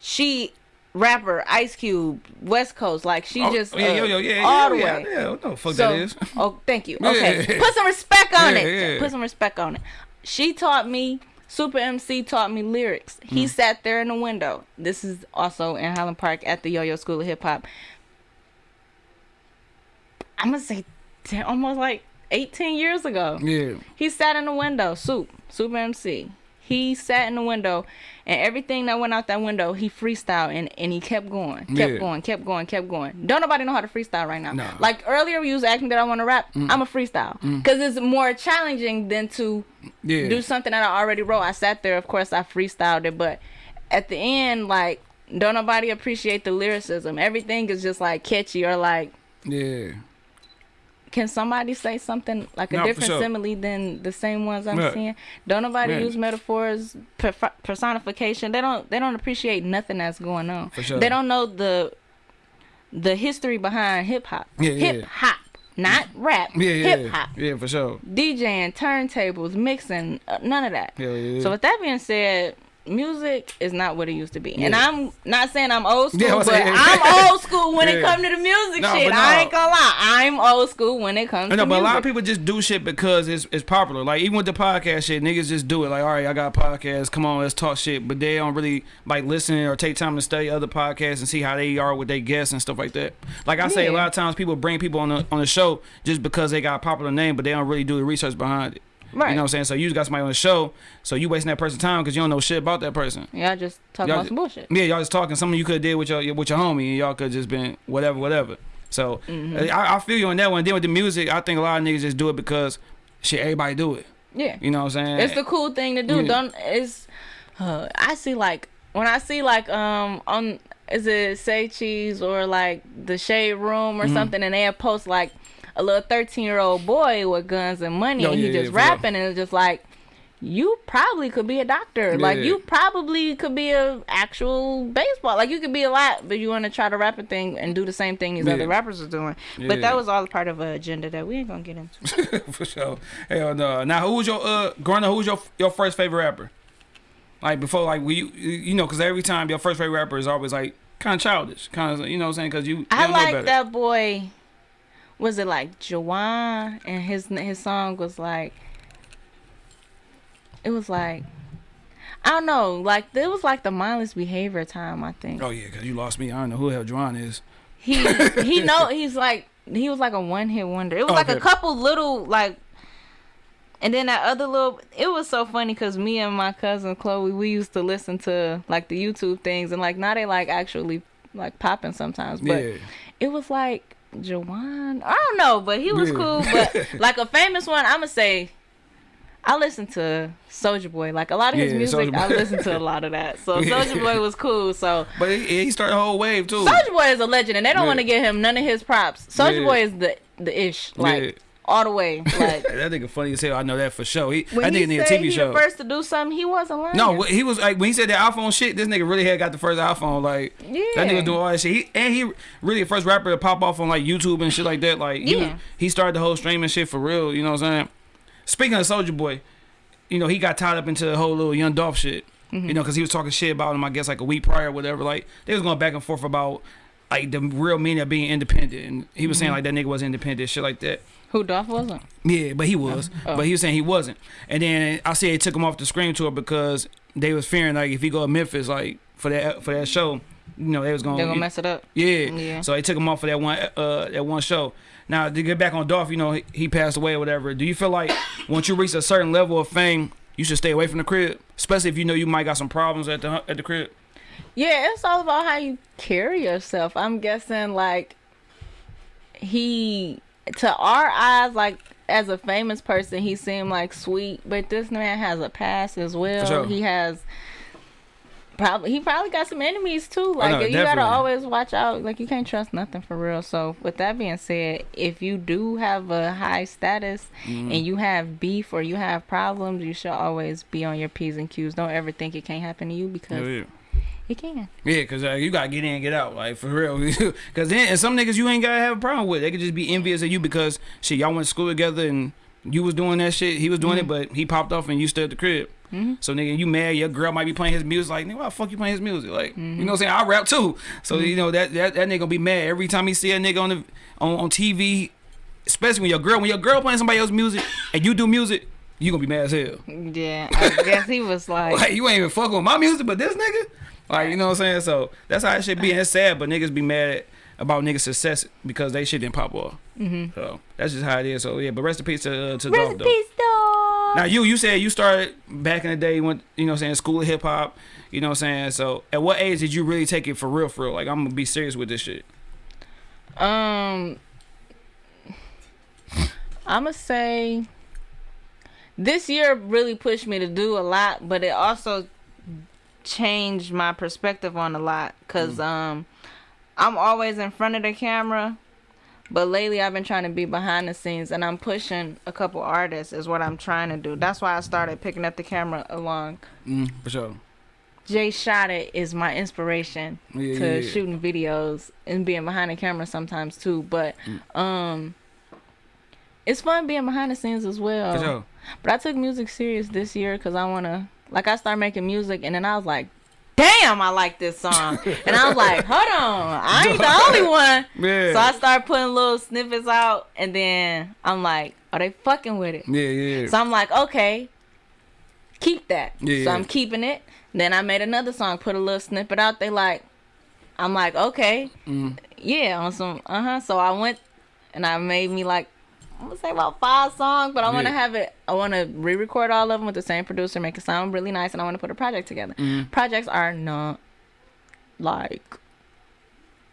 she, rapper, Ice Cube, West Coast. Like she Oh, just yeah, uh, yo, yo, yeah, all yeah, the yeah, way. yeah. What the fuck So- that is? Oh, thank you. Okay, Yeah. put some respect on Yeah, it. yeah. Put some respect on it. She taught me. Supa Emcee taught me lyrics. He Mm. sat there in the window. This is also in Highland Park at the Yo Yo School of Hip Hop. I'm gonna say, 10, almost like 18 years ago. Yeah. He sat in the window. Soup, Supa Emcee. He sat in the window, and everything that went out that window, he freestyled and, and he kept going, kept Yeah. going, kept going, kept going. Don't nobody know how to freestyle right now. Nah. Like earlier, you was asking that I want to rap. Mm. I'm a freestyle mm. because it's more challenging than to Yeah. do something that I already wrote. I sat there, of course, I freestyled it, but at the end, like, don't nobody appreciate the lyricism. Everything is just like catchy or like, yeah. Can somebody say something like a No, different sure. simile than the same ones I'm seeing? Don't nobody use metaphors, perf- personification. They don't. They don't appreciate nothing that's going on. For sure. They don't know the the history behind hip hop. Yeah, yeah. hip hop, not rap. Yeah, yeah. hip hop. Yeah, for sure. DJing, turntables, mixing, uh, none of that. Yeah, yeah. So with that being said, music is not what it used to be. And I'm not saying I'm old school, Yeah, but saying- I'm old school when it comes to the music No, shit. but I ain't gonna lie. I'm old school when it comes know, to but a lot of people just do shit because it's it's popular. Like even with the podcast shit, niggas just do it. Like, all right, I got a podcast. Come on, let's talk shit. But they don't really like listen or take time to study other podcasts and see how they are with their guests and stuff like that. Like I say, a lot of times people bring people on the on the show just because they got a popular name, but they don't really do the research behind it. Right. You know what I'm saying? So you just got somebody on the show, so you wasting that person's time because you don't know shit about that person. Y'all just talk Y'all about some bullshit. Yeah, y'all just talking. Something you could have did with your with your homie, and y'all could have just been whatever, whatever. So Mm-hmm. I, I feel you on that one. Then with the music, I think a lot of niggas just do it because shit, everybody do it. Yeah. You know what I'm saying? It's the cool thing to do. Yeah. Don't it's uh, I see like when I see like um on is it say cheese or like the shade room or Mm-hmm. something and they have post like a little 13 year old boy with guns and money Yo, and he just yeah, rapping and it's just like you probably could be a doctor like you probably could be a actual baseball like you could be a lot but you want to try to rap a thing and do the same thing these Yeah. other rappers are doing but that was all part of an agenda that we ain't gonna get into for sure. Hell no. Now, who was your uh, growing up? Who was your your first favorite rapper? Like before, like we, you, you know, because every time your first favorite rapper is always like kind of childish, kind of, you know, what I'm saying? Because you, I like that boy. Was it like Jawan? And his his song was like. It was like. I don't know. Like it was like the mindless behavior time. I think Oh yeah, because you lost me. I don't know who the hell Juwan is. he he know he's like he was like a one hit wonder. It was Oh, like a couple little like. And then that other little, it was so funny because me and my cousin Chloe, we used to listen to like the YouTube things, and like now they like actually like popping sometimes. But yeah. it was like Jawan. I don't know, but he was Yeah. cool. But like a famous one, I'ma say I listen to Soulja Boy. Like a lot of his Yeah, music, I Boy. listen to a lot of that. So Yeah. Soulja Boy was cool. So But he, he started a whole wave too. Soulja Boy is a legend, and they don't Yeah. want to give him none of his props. Soulja. Boy is the the ish, like. All the way. Like that nigga funny as hell. I know that for sure. He, when that he nigga need a TV he show. the first to do something, he wasn't lying. No, he was like when he said that iPhone shit. This nigga really had got the first iPhone. Like Yeah. that nigga doing all that shit. He and he really the first rapper to pop off on like YouTube and shit like that. Like he, Yeah. he started the whole streaming shit for real. You know what I'm saying? Speaking of Soulja Boy, you know he got tied up into the whole little Young Dolph shit. Mm-hmm. You know because he was talking shit about him. I guess like a week prior or whatever. Like they was going back and forth about like the real meaning of being independent. And he was Mm-hmm. saying like that nigga was independent, shit like that. Who Dolph wasn't? Yeah, but he was. Oh. But he was saying he wasn't. And then I say they took him off the screen tour because they was fearing like if he go to Memphis like for that for that show, you know they was gonna, They're gonna mess it up. yeah. Yeah. So they took him off for that one uh that one show. Now to get back on Dolph, you know he, he passed away or whatever. Do you feel like once you reach a certain level of fame, you should stay away from the crib, especially if you know you might got some problems at the at the crib? Yeah, it's all about how you carry yourself. I'm guessing like he to our eyes like as a famous person he seemed like sweet, but this man has a past as well. sure. He has Probably he probably got some enemies too. Like no, you gotta always watch out. Like you can't trust nothing for real. So with that being said, if you do have a high status Mm-hmm. and you have beef or you have problems, you should always be on your p's and q's. Don't ever think it can't happen to you because Yeah, it can. yeah, cause uh, you gotta get in and get out, like for real. cause then and some niggas you ain't gotta have a problem with. They could just be envious of you because shit y'all went to school together and you was doing that shit. He was doing it, but he popped off and you still at the crib. Mhm. So nigga, you mad? Your girl might be playing his music. Like nigga, why the fuck you playing his music? Like you know what I'm saying? I rap too. So you know that, that that nigga gonna be mad every time he see a nigga on the on, on TV. Especially when your girl when your girl playing somebody else's music and you do music, you gonna be mad as hell. Yeah, I guess he was like, Like you ain't even fucking with my music, but this nigga, like you know what I'm saying. So that's how it should be. And it's sad, but niggas be mad about niggas' success because they shit didn't pop off. mm-hmm. So that's just how it is. So yeah, but rest in peace to uh, to rest Dolph, in though. peace, dog. Now you you said you started back in the day when you know what I'm saying school of hip hop. You know what I'm saying. So at what age did you really take it for real? For real, like I'm gonna be serious with this shit. Um, I'ma say this year really pushed me to do a lot, but it also changed my perspective on a lot. Cause um, I'm always in front of the camera, but lately I've been trying to be behind the scenes, and I'm pushing a couple artists. Is what I'm trying to do. That's why I started picking up the camera along. Mm, for sure. Jay Shot It is my inspiration Yeah, to yeah, yeah. shooting videos and being behind the camera sometimes too. But Mm. um, it's fun being behind the scenes as well. For sure. But I took music serious this year because I wanna like I started making music and then I was like, damn, I like this song, and I was like, hold on, I ain't the only one. Yeah. So I started putting little snippets out, and then I'm like, are they fucking with it? yeah, yeah. So I'm like, okay, keep that. Yeah, so. I'm keeping it. Then I made another song, put a little snippet out. They like, I'm like, okay, Mm. yeah, on some, uh huh. So I went and I made me like, I'm gonna say about five songs, but I want to Yeah. have it. I want to re-record all of them with the same producer, make it sound really nice, and I want to put a project together. Mm. Projects are not like.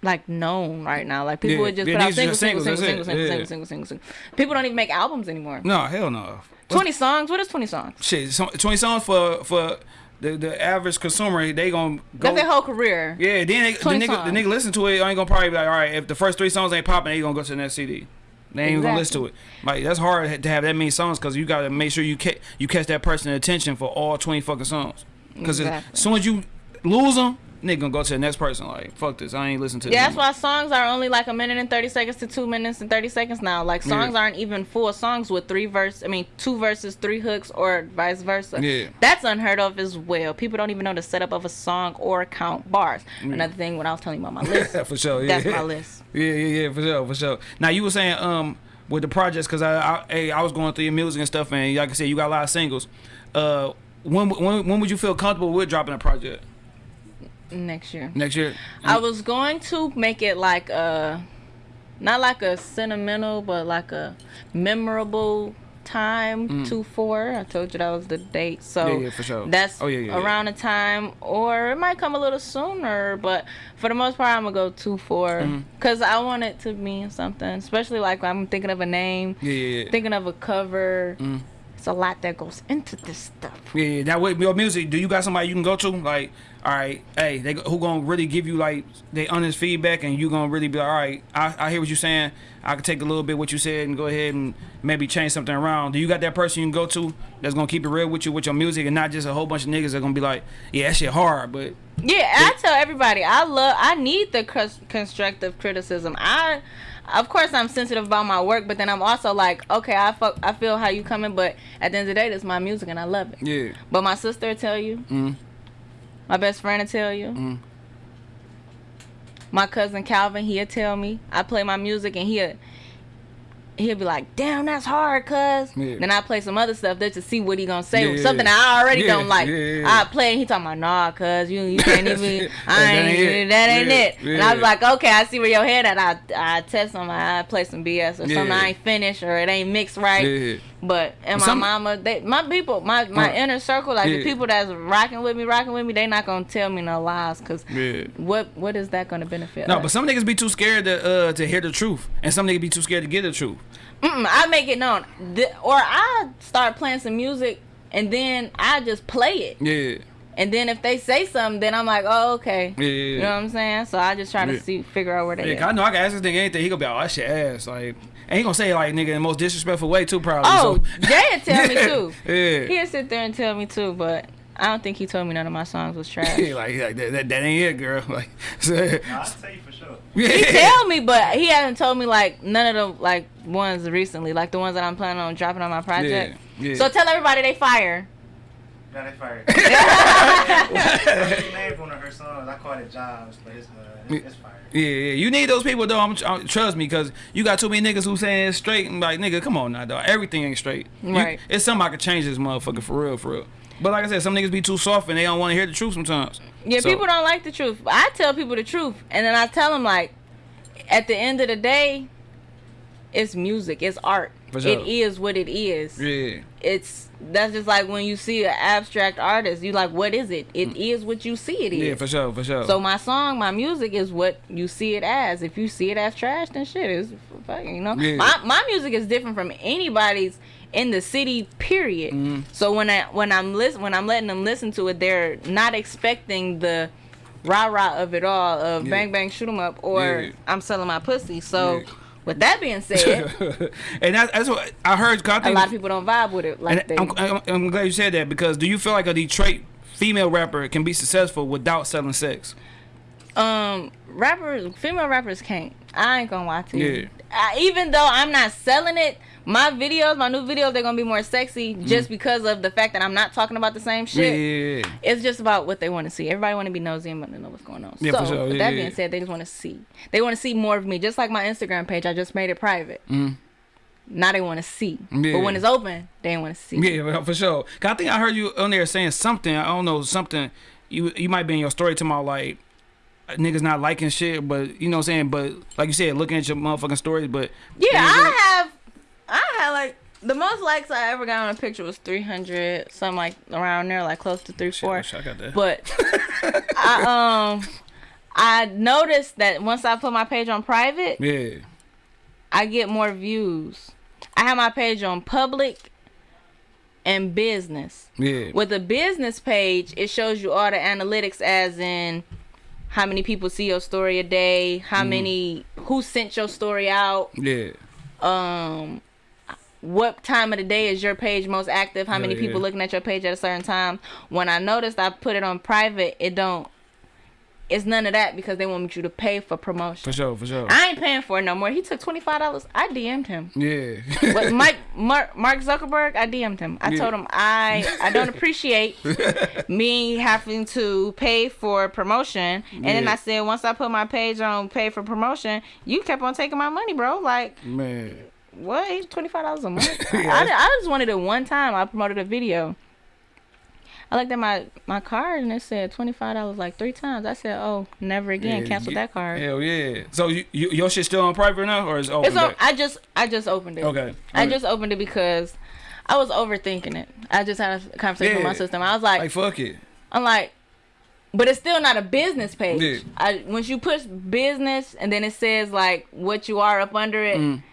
Like known right now, like people Yeah. would just Yeah, put out singles, singles, singles, singles, singles, singles, singles, singles, singles. People don't even make albums anymore. No, hell no. Twenty songs. What is twenty songs? Shit, so- twenty songs for for the the average consumer. They gonna go. That's their whole career. Yeah, then they, the 20 nigga the nigga listen to it. I Ain't gonna probably be like, all right, if the first three songs ain't popping, they gonna go to the next CD. They ain't even gonna listen to it. Like that's hard to have that many songs because you gotta make sure you catch you catch that person's attention for all twenty fucking songs. Because Exactly. as soon as you lose them, nigga gonna go to the next person. Like fuck this, I ain't listen to. Yeah, this that's why songs are only like a minute and thirty seconds to two minutes and thirty seconds now. Like songs Yeah. aren't even full songs with three verse. I mean, two verses, three hooks, or vice versa. Yeah. that's unheard of as well. People don't even know the setup of a song or count bars. Another thing, when I was telling you about my list, for sure. Yeah. that's my list. Yeah, yeah, yeah, for sure, for sure. Now you were saying um with the projects because I, I hey I was going through your music and stuff and like I said you got a lot of singles. Uh, when when when would you feel comfortable with dropping a project Next year. next year? I was going to make it like a, not like a sentimental, but like a memorable time to four. I told you that was the date, so Mm. Yeah, yeah, for sure. that's Oh, yeah, yeah, yeah. around the time, or it might come a little sooner. But for the most part, I'm gonna go two four Mm-hmm. because I want it to mean something, especially like I'm thinking of a name, Yeah, yeah, yeah. thinking of a cover. Mm. It's a lot that goes into this stuff. Yeah, yeah. Now with your music, do you got somebody you can go to? Like, all right, hey, they who gonna really give you like they honest feedback, and you gonna really be like, all right, I, I hear what you're saying. I can take a little bit what you said and go ahead and maybe change something around. Do you got that person you can go to that's gonna keep it real with you with your music, and not just a whole bunch of niggas that gonna be like, yeah, that shit hard, but Yeah, I tell everybody I love I need the cons- constructive criticism. I of course I'm sensitive about my work, but then I'm also like, okay, I fuck, I feel how you coming, but at the end of the day, this is my music and I love it. yeah, But my sister tell you, mm, my best friend will tell you, Mm. my cousin Calvin he'll tell me. I play my music and he'll he'll be like, damn, that's hard, cuz. Yeah. Then I play some other stuff just to see what he gonna say. Yeah, Something. I already Yeah, don't like. I play and he talking about, nah, cuz, you, you can't even, I That ain't, it. that ain't it. And I was like, okay, I see where your head at. I, I test him, I play some BS or something I ain't finished or it ain't mixed right. Yeah, But and my Some- mama, they my people, my my Right. inner circle, like Yeah. the people that's rocking with me, rocking with me, they not gonna tell me no lies, cause yeah. what what is that gonna benefit? No, us? but some niggas be too scared to uh to hear the truth, and some niggas be too scared to get the truth. Mm-mm, I make it known, Th- or I start playing some music and then I just play it, Yeah, And then if they say something, then I'm like, oh okay. Yeah, yeah, You know what I'm saying? So I just try to Yeah. see, figure out where they. Yeah, I know I can ask this nigga anything. He gonna be like, oh, that shit ass. Like, and he gonna say it like nigga in the most disrespectful way too, probably. Oh, so. Jay tell me too. yeah. He'll sit there and tell me too, but I don't think he told me none of my songs was trash. He like, like that, that, that ain't it, girl. Like, so, No, I'll tell you for sure. yeah. he tell me, but he hasn't told me like none of the like ones recently, like the ones that I'm planning on dropping on my project. Yeah, yeah. So tell everybody they fire. Now they fired. she named one of her songs. I called it Jobs, but it's, uh, it's, it's fire. Yeah, yeah, you need those people though. I'm, I'm, trust me, cause you got too many niggas who saying it's straight and like, nigga, come on now, dog. Everything ain't straight. You- Right. it's something I could change this motherfucker for real, for real. But like I said, some niggas be too soft and they don't want to hear the truth sometimes. Yeah, So- people don't like the truth. I tell people the truth, and then I tell them like, at the end of the day, it's music, it's art. Sure. It is what it is. Yeah, It's that's just like when you see an abstract artist, you like, what is it? It is what you see it is. Mm. yeah, for sure, for sure. So my song, my music is what you see it as. If you see it as trash, then shit is fucking, you know. Yeah. My my music is different from anybody's in the city. Period. Mm-hmm. So when I when I'm listen when I'm letting them listen to it, they're not expecting the rah rah of it all of Yeah. bang bang shoot 'em up or Yeah. I'm selling my pussy. So Yeah. With that being said, and that, that's what I heard. I a lot of people don't vibe with it like they. I'm, I'm, I'm glad you said that because do you feel like a Detroit female rapper can be successful without selling sex? um rappers female rappers can't i ain't gonna lie to you Yeah. I, even though i'm not selling it my videos my new videos they're gonna be more sexy just because of the fact that i'm not talking about the same Mm. Yeah, shit yeah, yeah. it's just about what they want to see everybody want to be nosy and want to know what's going on Yeah, so for sure. with that being said they just want to see they want to see more of me just like my instagram page i just made it private Mm. now they want to see but when it's open they ain't want to see Yeah, for sure. 'Cause I think I heard you on there saying something. I don't know something. You you might be in your story about like niggas not liking shit, but you know what I'm saying. But like you said, looking at your motherfucking stories, but Yeah, I have. I had like the most likes I ever got on a picture was 300, something like around there, like close to three, shit, four. I wish I got that. But I um, I noticed that once I put my page on private, yeah, I get more views. I have my page on public and business. yeah, With a business page, it shows you all the analytics, as in how many people see your story a day, how Mm. many who sent your story out yeah, um what time of the day is your page most active how Yeah, many people looking at your page at a certain time when i noticed i put it on private it don't it's none of that because they want you to pay for promotion for sure, for sure. i ain't paying for it no more he took $25 i dm'd him Yeah, But Mike Mark, Mark Zuckerberg, I DM'd him. I Yeah. told him I I don't appreciate me having to pay for promotion. And then I said once I put my page on pay for promotion, you kept on taking my money, bro. Like man. What? Twenty five dollars a month? Yeah. I, I just wanted it one time. I promoted a video. I looked at my my card and it said twenty five dollars like three times. I said, oh, never again. Yeah, Cancel that card. Hell yeah. So you, you your shit still on private now, or is it open? It's on. I just I just opened it. Okay. I Okay. just opened it because I was overthinking it. I just had a conversation with my system. I was like, like fuck it. I'm like, but it's still not a business page. Yeah. I once you push business and then it says like what you are up under it. Mm.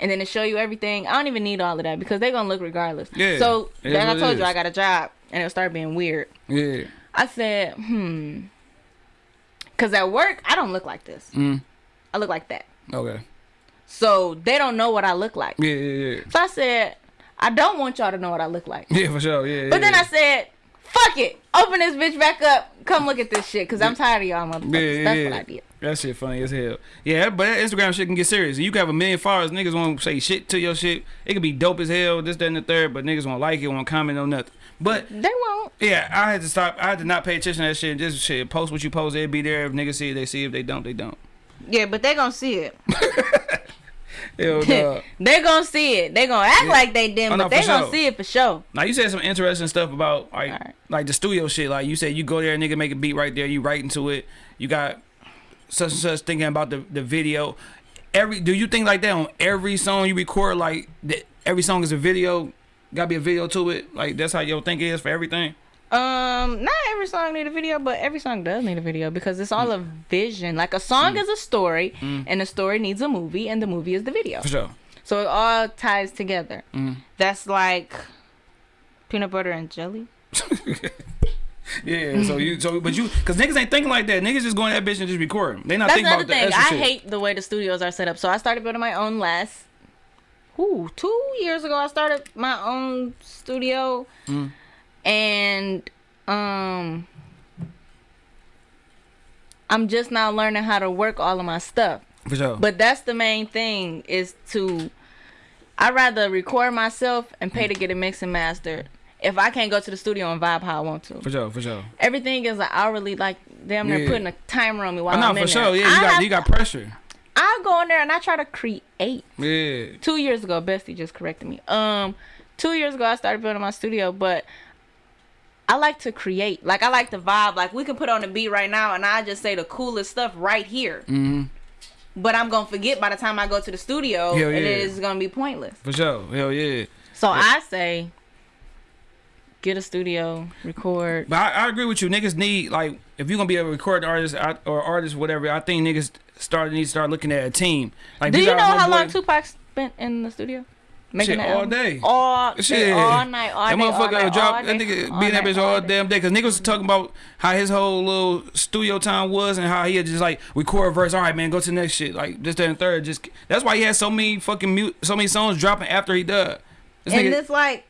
And then to show you everything. I don't even need all of that because they're gonna look regardless. Yeah, So like I told you. I got a job, and it started being weird. Yeah. I said, hmm, because at work I don't look like this. Mm. I look like that. Okay. So they don't know what I look like. Yeah, yeah, yeah. So I said, I don't want y'all to know what I look like. Yeah, for sure. Yeah. But then yeah. I said, fuck it. Open this bitch back up. Come look at this shit. Because I'm tired of y'all motherfuckers. Yeah, That's yeah. what I did. That shit funny as hell. Yeah, but that Instagram shit can get serious. You can have a million followers, niggas won't say shit to your shit. It could be dope as hell, this, that, and the third, but niggas won't like it, won't comment on nothing. But They won't. yeah, I had to stop. I had to not pay attention to that shit. Just shit, post what you post. It'll be there. If niggas see it, they see. it. If they don't, they don't. Yeah, but they gonna see it. Hell no. they gonna see it. They're gonna act Yeah. like they didn't, Oh, no, but they for gonna see it for sure. Now you said some interesting stuff about like Alright. like the studio shit. Like you said, you go there, nigga make a beat right there. You write into it. You got such and such thinking about the the video. Every do you think like that on every song you record? Like that every song is a video. Got to be a video to it. Like that's how your think is for everything. Um, not every song need a video, but every song does need a video because it's all a vision. Like a song Mm. is a story, and the story needs a movie, and the movie is the video. For sure. So it all ties together. Mm. That's like peanut butter and jelly. Yeah, so you so but you cause niggas ain't thinking like that. Niggas just going that bitch and just recording. They not That's thinking another about the thing. extra I shit. hate the way the studios are set up. So I started building my own last. Ooh, two years ago I started my own studio, Mm. And um, I'm just now learning how to work all of my stuff. For sure. But that's the main thing is to. I rather record myself and pay to get it mixed and mastered. If I can't go to the studio and vibe how I want to, for sure, for sure. everything is like hourly. Like damn, they're Yeah. putting a timer on me while I know I'm in for sure. Yeah, you I got have- you got pressure. I go in there and I try to create. Yeah. Two years ago, Bestie just corrected me. Um, two years ago I started building my studio, but I like to create. Like I like the vibe. Like we can put on a beat right now, and I just say the coolest stuff right here. Mm-hmm. But I'm gonna forget by the time I go to the studio, and yeah. it's gonna be pointless. For sure. Hell yeah. So I say, get a studio, record. But I, I agree with you. Niggas need like if you're gonna be a recording artist or artist, whatever. I think niggas start need to start looking at a team. Like Do you know how long Tupac spent in the studio? Shit, the all album? day. all day, Shit. all night, all that day, all motherfucker night, drop all that day, nigga all be in that night, bitch all day. damn day. Cause niggas was talking about how his whole little studio time was and how he had just like record a verse. All right, man, go to the next shit. Like this, that, and third. Just that's why he had so many fucking mute, so many songs dropping after he died. This and nigga, it's like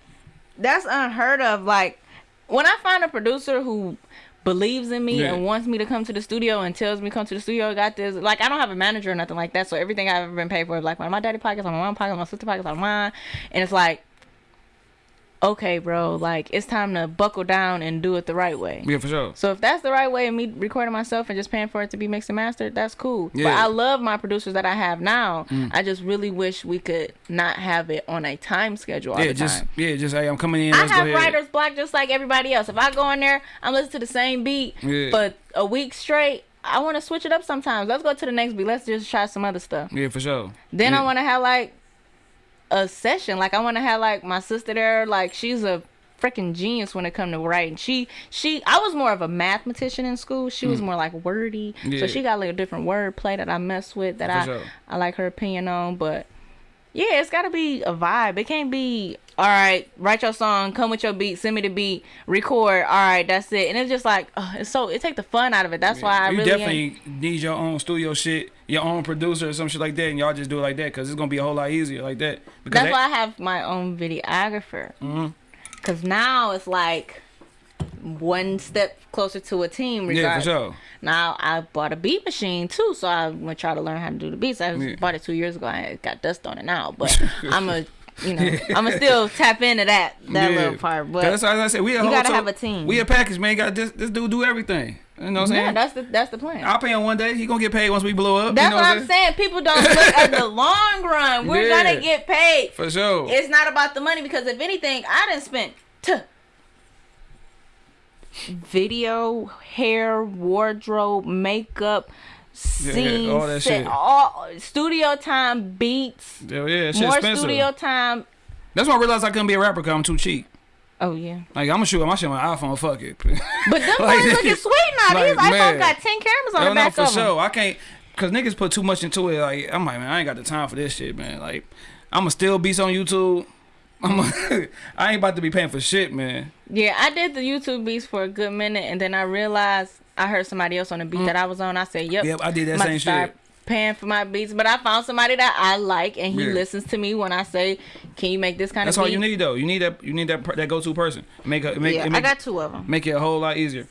that's unheard of. Like when I find a producer who believes in me Yeah. and wants me to come to the studio and tells me come to the studio, I got this. Like I don't have a manager or nothing like that, so everything I've ever been paid for, is like my daddy pockets, on my mom pockets, my sister pockets, on mine, and it's like. Okay, bro. Like it's time to buckle down and do it the right way. yeah, for sure. So if that's the right way of me recording myself and just paying for it to be mixed and mastered, that's cool. Yeah. Mm. I love my producers that I have now. I just really wish we could not have it on a time schedule all Yeah, the just time. yeah, just hey, I'm coming in. I have writer's block just like everybody else. If I go in there, I'm listening to the same beat Yeah. for a week straight. I want to switch it up sometimes. Let's go to the next beat. Let's just try some other stuff. Yeah, for sure. Then yeah. I want to have like a session. Like I want to have like my sister there. Like she's a freaking genius when it come to writing. She she I was more of a mathematician in school. She was more like wordy. Mm. Yeah. So she got like a different wordplay that I mess with that For I sure. I like her opinion on. But yeah, it's got to be a vibe. It can't be all right. Write your song, come with your beat, send me the beat, record. All right, that's it. And it's just like it's so it take the fun out of it. That's why I you really definitely ain't- need your own studio shit, your own producer or some shit like that, and y'all just do it like that because it's gonna be a whole lot easier like that. Because That's that, why I have my own videographer. Mhm. Cause now it's like one step closer to a team. yeah, for sure. Now I bought a beat machine too, so I'm gonna try to learn how to do the beats. I Yeah. bought it two years ago. I got dust on it now, but I'm a, you know, I'm gonna still tap into that that Yeah. little part. But that's why I said we a you gotta to- have a team. We a package, man. Got this this dude do everything. You know what I'm saying? yeah, saying? that's the that's the plan. I'll pay him one day. He gonna get paid once we blow up. That's you know what I'm saying. People don't look at the long run. We're Yeah. gonna get paid. For sure. It's not about the money because if anything, I didn't spend t- video, hair, wardrobe, makeup, scenes, all that set- shit. all studio time, beats, yeah, yeah, more expensive. studio time. That's why I realized I couldn't be a rapper because I'm too cheap. Oh yeah, Like I'm gonna shoot my shit on my iPhone. Fuck it. but them Like, looking sweet now. like, These iPhones man. got ten cameras on No, the no, back for of them. sure. I can't, cause niggas put too much into it. Like I'm like, man, I ain't got the time for this shit, man. Like I'ma still beats on YouTube. I'm, a, I ain't about to be paying for shit, man. Yeah, I did the YouTube beats for a good minute, and then I realized I heard somebody else on the beat that I was on. I said, "Yep, Mm. Yep, I did that I'm about same start shit. Paying for my beats, but I found somebody that I like, and he Yeah. listens to me when I say, "Can you make this kind That's of That's all you need though. You need that. You need that. That go to person. Make a make. yeah, make, I got two of them. make it a whole lot easier.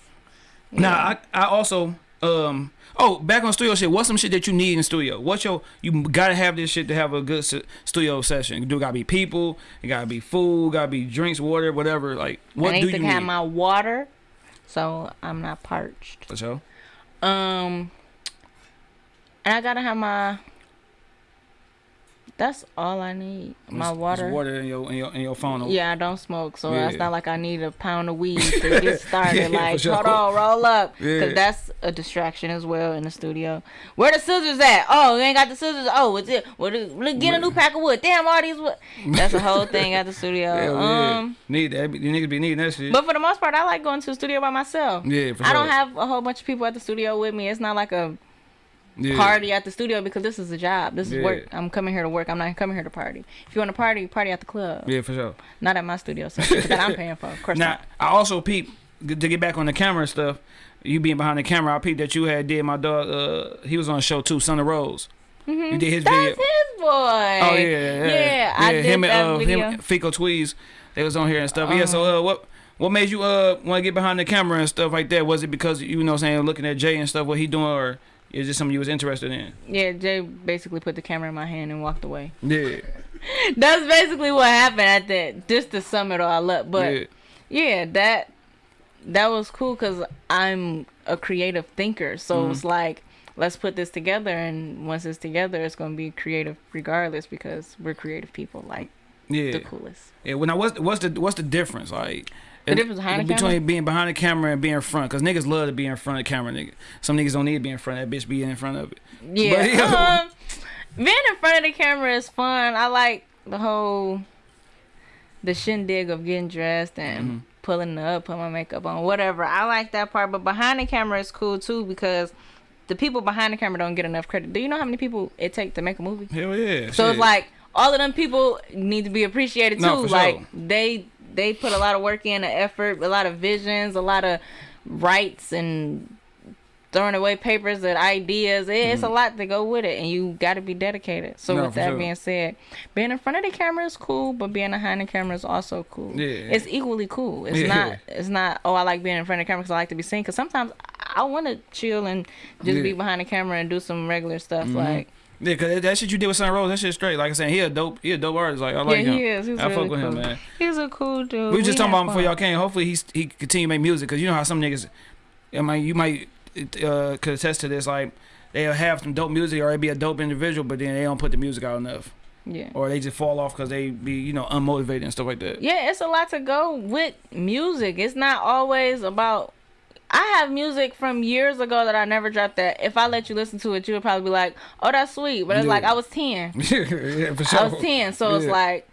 Now I I also um oh back on studio shit. What's some shit that you need in studio? What's your you gotta have this shit to have a good studio session. Do gotta be people. It gotta be food. Gotta be drinks, water, whatever. Like what I do need you to need? have my water, so I'm not parched. For sure. Um, and I gotta have my. That's all I need. My just water. water in your in your in your phone. Yeah, I don't smoke, so Yeah. it's not like I need a pound of weed to get started. Yeah, like, sure. hold on, roll up, Yeah. because that's a distraction as well in the studio. Where the scissors at? Oh, you ain't got the scissors. Oh, what's it. What? is- Look, get a new pack of wood. Damn, all these wood. That's a whole thing at the studio. Hell yeah. um, Need that. You niggas be needing that shit. but for the most part, I like going to the studio by myself. yeah, for I don't have a whole bunch of people at the studio with me. It's not like a yeah. party at the studio because this is a job. This is Yeah. work. I'm coming here to work. I'm not coming here to party. If you want to party, party at the club. Yeah, for sure. Not at my studio that I'm paying for. Of course Now not. I also peep to get back on the camera and stuff, you being behind the camera, I peeped that you had did my dog. Uh, he was on a show too, Son of Rose. You did his video. That's video. his boy. Oh yeah, yeah, yeah. I did him that and uh, video. him, Fico Tweez, they was on here and stuff. yeah, so Uh-huh. uh, what what made you uh want to get behind the camera and stuff like that? Was it because you know I'm saying looking at Jay and stuff, what he doing, or is it something you was interested in? yeah, Jay basically put the camera in my hand and walked away. Yeah, That's basically what happened at that. Just to sum it all up, but yeah, yeah, that that was cool because I'm a creative thinker. So Mm-hmm. it's like, let's put this together, and once it's together, it's gonna be creative regardless because we're creative people. Like yeah. the coolest. Yeah, well, now what's what's the what's the difference like? The difference behind the between camera? being behind the camera and being in front, cause niggas love to be in front of the camera. Nigga, some niggas don't need to be in front of that bitch. Be in front of it. Yeah. But, yeah. Um, being in front of the camera is fun. I like the whole the shindig of getting dressed and Mm-hmm. pulling up, putting my makeup on, whatever. I like that part. But behind the camera is cool too because the people behind the camera don't get enough credit. Do you know how many people it take to make a movie? Hell yeah. So shit. it's like all of them people need to be appreciated too. No, like sure. they they put a lot of work in, the effort, a lot of visions, a lot of rights and throwing away papers and ideas. It- It's a lot to go with it, and you got to be dedicated. So Mm-hmm. No, with that sure. being said, being in front of the camera is cool, but being behind the camera is also cool. Yeah. It's equally cool. It's Yeah. not. It's not. Oh, I like being in front of the camera because I like to be seen. Because sometimes I want to chill and just Yeah. Mm-hmm. be behind the camera and do some regular stuff like. Yeah, cause that- that shit you did with Sun Rose, that shit straight. Like I said, he a dope, he a dope artist. Like I like yeah, him. he is. He's I really fuck with cool. him, man. He's a cool dude. We was just talking about him before y'all came. Hopefully he's he continue to make music, cause you know how some niggas, I mean, you might uh, could attest to this. Like they'll have some dope music or they be a dope individual, but then they don't put the music out enough, Yeah. or they just fall off cause they be you know unmotivated and stuff like that. Yeah, it's a lot to go with music. It's not always about. I have music from years ago that I never dropped. That if I let you listen to it, you would probably be like, "Oh, that's sweet," but it's Yeah. like I was ten. yeah, for sure. I was ten, so it's like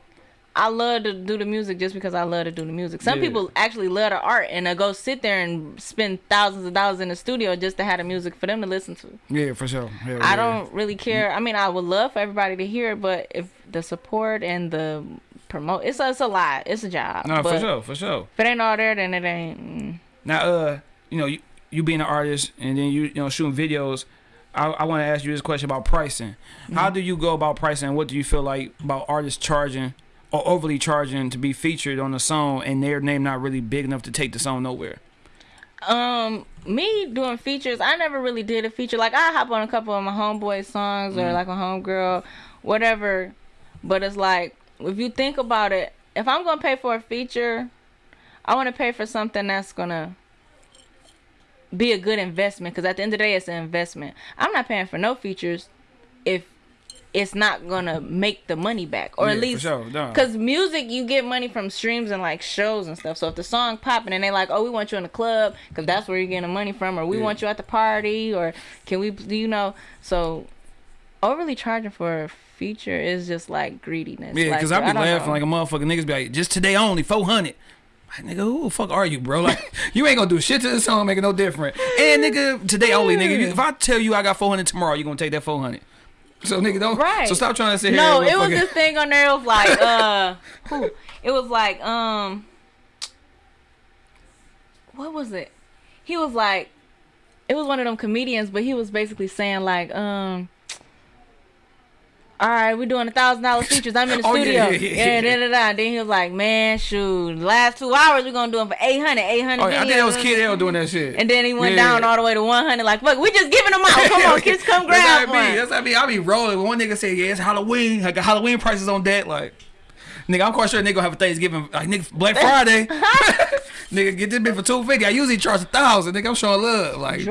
I love to do the music just because I love to do the music. Some Yeah. people actually love the art and they go sit there and spend thousands of dollars in the studio just to have the music for them to listen to. Yeah, for sure. Hell I yeah. don't really care. I mean, I would love for everybody to hear it, but if the support and the promote, it's a, it's a lot. It's a job. No, for sure, for sure. If it ain't all there, then it ain't. mm. Now, uh, you know, you, you being an artist and then you you know shooting videos. I, I want to ask you this question about pricing. How do you go about pricing? What do you feel like about artists charging or overly charging to be featured on a song and their name not really big enough to take the song nowhere? Um, me doing features, I never really did a feature. Like I hop on a couple of my homeboy songs or like a homegirl, whatever. But it's like if you think about it, if I'm gonna pay for a feature, I want to pay for something that's gonna be a good investment. Because at the end of the day, it's an investment. I'm not paying for no features if it's not gonna make the money back, or Yeah, at least sure, no. Cause music, you get money from streams and like shows and stuff. So if the song popping and they like, oh, we want you in the club, cause that's where you're getting the money from, or we Yeah. want you at the party, or can we, do you know? So overly charging for a feature is just like greediness. Yeah, like, because I be don't laughing know. like a motherfucker. Niggas be like, just today only, 400. Nigga, who the fuck are you, bro? Like, you ain't gonna do shit to the song, make it no different. And nigga, today only, nigga. If I tell you I got 400 tomorrow, you gonna take that 400. So, nigga, don't. Right. So, stop trying to sit No, here. it was this thing on there. It was like, uh, who? It was like, um, what was it? He was like, it was one of them comedians, but he was basically saying like, um, all right, we're doing a thousand dollar features. I'm in the Oh, studio. yeah, yeah, Yeah, da, da, da. And then he was like, man, shoot, last two hours we're gonna do them for 800, 800 Oh, yeah, I think that was. Kid L doing that shit. And then he went down all the way to 100. Like, fuck, we just giving them out. Come on, kids, come That's grab be. one. That's how I be. I be rolling. One nigga say, yeah, it's Halloween. Like, Halloween prices on deck. Like, nigga, I'm quite sure nigga gonna have a Thanksgiving. Like, nigga, Black Friday. nigga, get this bitch for 250 I usually charge a thousand. Nigga, I'm showing love. Like.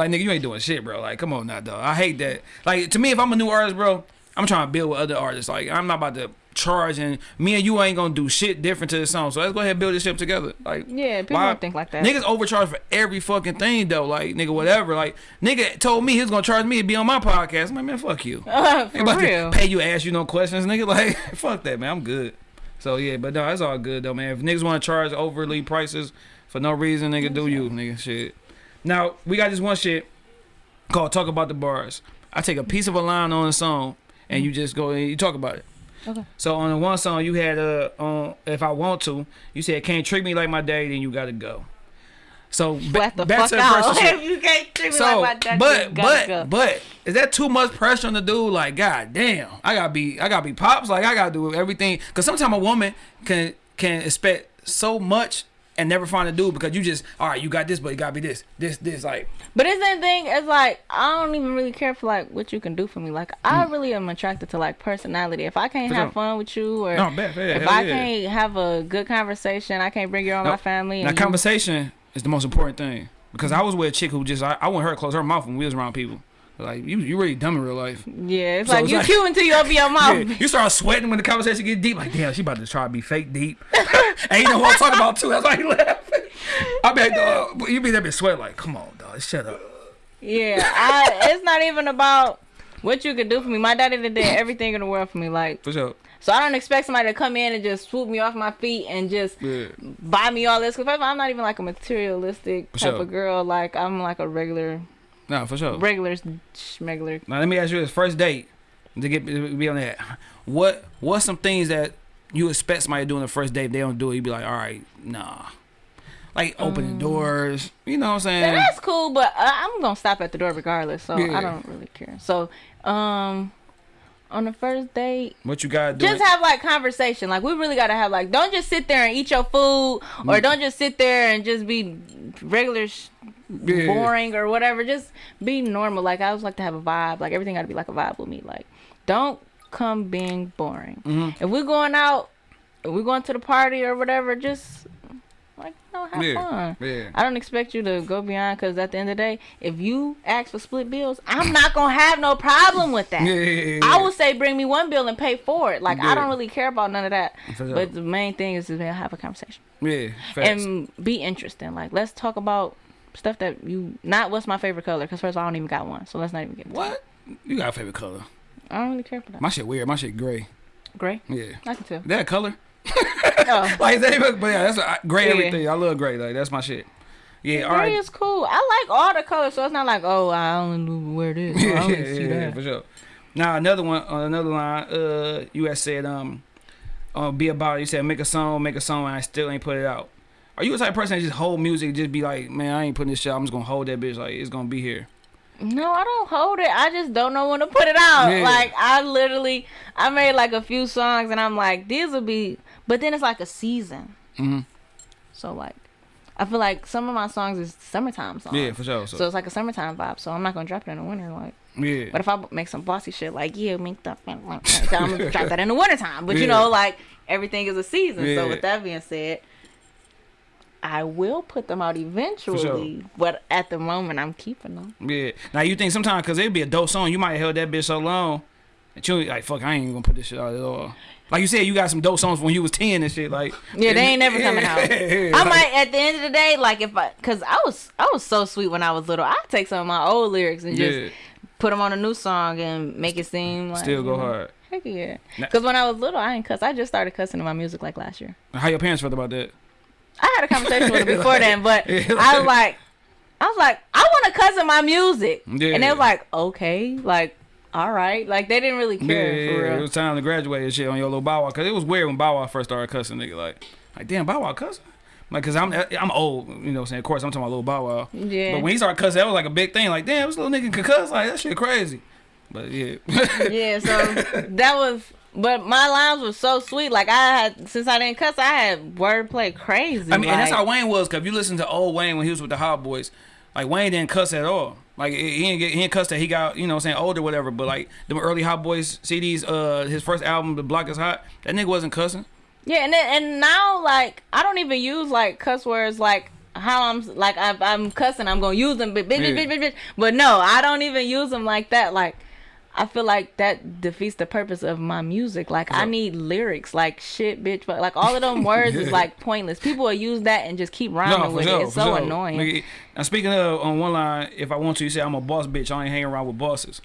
Like, nigga, you ain't doing shit, bro. Like, come on now, dog. I hate that. Like, to me, if I'm a new artist, bro, I'm trying to build with other artists. Like, I'm not about to charge and me and you ain't gonna do shit different to the song. So let's go ahead and build this shit together. Like, Yeah, people why- don't think like that. Niggas overcharge for every fucking thing though. Like, nigga, whatever. Like, nigga told me he was gonna charge me to be on my podcast. I'm like, man, fuck you. Uh, for real. pay you, ask you no questions, nigga. Like, fuck that, man. I'm good. So yeah, but no, that's all good though, man. If niggas want to charge overly prices for no reason, nigga, do you, nigga, shit. Now we got this one shit called "Talk About the Bars." I take a piece of a line on a song, and you just go and you talk about it. Okay. So on the one song you had uh on if I want to, you said can't treat me like my daddy, then you gotta go. So back fuck to the shit. you can't treat me So, like my daddy, but you but go. but is that too much pressure on the dude? Like, god damn, I gotta be I gotta be pops. Like, I gotta do everything. Cause sometimes a woman can can expect so much and never find a dude because you just all right. You got this, but it gotta be this, this, this. Like, But it's that thing. It's like I don't even really care for like what you can do for me. Like I really am attracted to like personality. If I can't Mm. For have sure. fun with you, or No, if I yeah. can't have a good conversation, I can't bring you No, my family. now And you, conversation is the most important thing because I was with a chick who just I, I wouldn't her close her mouth when we was around people. Like, you you really dumb in real life. yeah, it's So like it's you like- cute until you open your mouth. Yeah, you start sweating when the conversation get deep. Like, damn, she about to try to be fake deep. and you know what I'm talking about too. That's why you laughing. I mean, dog, uh, you be there be sweat like, come on, dog, shut up. Yeah, I, it's not even about what you can do for me. My daddy did everything in the world for me. Like, For sure. so I don't expect somebody to come in and just swoop me off my feet and just Yeah. buy me all this. Cause first of all, I'm not even like a materialistic type sure. of girl. Like I'm like a regular, No, for sure. regular, schmegler. Now let me ask you this: first date to get to be on that. What what's some things that you expect somebody to do on the first date? If they don't do it, you'd be like, all right, nah. Like opening doors, you know what I'm saying? that's cool, but uh, I'm gonna stop at the door regardless. So Yeah. I don't really care. So, um, on the first date, What you gotta do? just have like conversation. Like we really gotta have like, don't just sit there and eat your food, or Mm. don't just sit there and just be regular, sh- Yeah. boring or whatever. Just be normal. Like I always like to have a vibe. Like everything gotta be like a vibe with me. Like don't come being boring. Mhm. If we're going out, if we're going to the party or whatever, just like you know, have Yeah. fun. yeah. I don't expect you to go beyond because at the end of the day, if you ask for split bills, I'm not gonna have no problem with that. Yeah, yeah. I will say bring me one bill and pay for it. Like. I don't really care about none of that. But the main thing is to have a conversation Yeah, facts. and be interesting. Like let's talk about stuff that you not what's my favorite color because first of all, I don't even got one, so let's not even get what? You got a favorite color? I don't really care for that. My shit weird. My shit gray. Gray, Yeah. I can tell. That color? oh. Like even, but yeah, that's a, gray Yeah. everything. I love gray. Like that's my shit. Yeah. All Gray right. is cool. I like all the colors, so it's not like oh I only wear this. I only see that. for sure. Now another one on another line, uh, you had said um, uh, be about it. You said make a song, make a song, and I still ain't put it out. Are you the type of person that just hold music, just be like, man, I ain't putting this shit. out. I'm just gonna hold that bitch like it's gonna be here. No, I don't hold it. I just don't know when to put it out. Yeah. Like I literally, I made like a few songs, and I'm like, these will be. But then it's like a season. Mhm. So like, I feel like some of my songs is summertime songs. Yeah, for sure. So, So it's like a summertime vibe. So I'm not gonna drop it in the winter. Like, yeah, but if I make some bossy shit, like yeah, make so I'm gonna drop that in the wintertime. But you know, like everything is a season. Yeah. So with that being said. I will put them out eventually, sure. but at the moment I'm keeping them. yeah. Now you think sometimes because it'd be a dope song, you might have held that bitch so long that you like fuck. I ain't even gonna put this shit out at all. Like you said, you got some dope songs when you was ten and shit. Like Yeah, they ain't never coming out. I might at the end of the day, like if I, cause I was I was so sweet when I was little. I take some of my old lyrics and just Yeah, put them on a new song and make it seem like still go hard. Heck yeah. Cause when I was little, I ain't cuss. I just started cussing in my music like last year. How your parents felt about that? I had a conversation with them before then, but Yeah. I was like, I was like, I want to cuss in my music, Yeah. and they was like, okay, like, all right, like they didn't really care yeah, for yeah. real. it was time to graduate and shit on your little Bow Wow. Cause it was weird when Bow Wow first started cussing, nigga. Like, like damn, Bow Wow cussing. Like, cause I'm eh, I'm old, you know. what I'm saying, of course, I'm talking about little Bow Wow. Yeah. But when he started cussing, that was like a big thing. Like, damn, this little nigga can cuss. Like, that shit crazy. But yeah, yeah, so that was. But my lines were so sweet. Like I had, since I didn't cuss, I had wordplay crazy. I mean, and that's how Wayne was. Cause if you listen to old Wayne when he was with the Hot Boys, like Wayne didn't cuss at all. Like he didn't get he didn't cuss that he got you know I'm saying older whatever. But like the early Hot Boys CDs, uh, his first album, The Block Is Hot, that nigga wasn't cussing. Yeah, and then, and now like I don't even use like cuss words like how I'm like I'm, I'm cussing. I'm gonna use them, but bitch, bitch, bitch, bitch. But no, I don't even use them like that. Like I feel like that defeats the purpose of my music. Like I need lyrics, like shit, bitch, but like all of them words is like pointless. People will use that and just keep rhyming with it. It's so sure. annoying. Nigga, now speaking of on one line, if I want to, you say I'm a boss bitch. I ain't hanging around with bosses.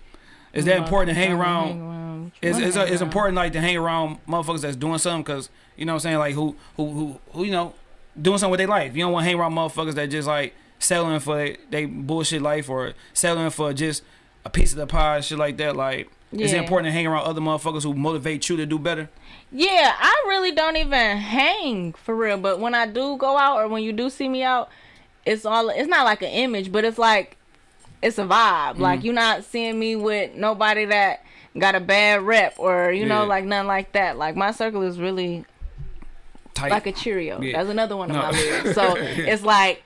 Is that important to hang around? It's, it's, it's important like to hang around motherfuckers that's doing something because you know what I'm saying like who who who who you know doing something with their life. You don't want to hang around motherfuckers that just like settling for they bullshit life or settling for just a piece of the pie, and shit like that. Like Is it important to hang around other motherfuckers who motivate you to do better? Yeah, I really don't even hang for real. But when I do go out or when you do see me out, it's all it's not like an image, but it's like it's a vibe. Like Mm-hmm. you're not seeing me with nobody that got a bad rep or you know like nothing like that. Like my circle is really Tight. like a Cheerio. Yeah. That's another one of No. my lyrics. So it's like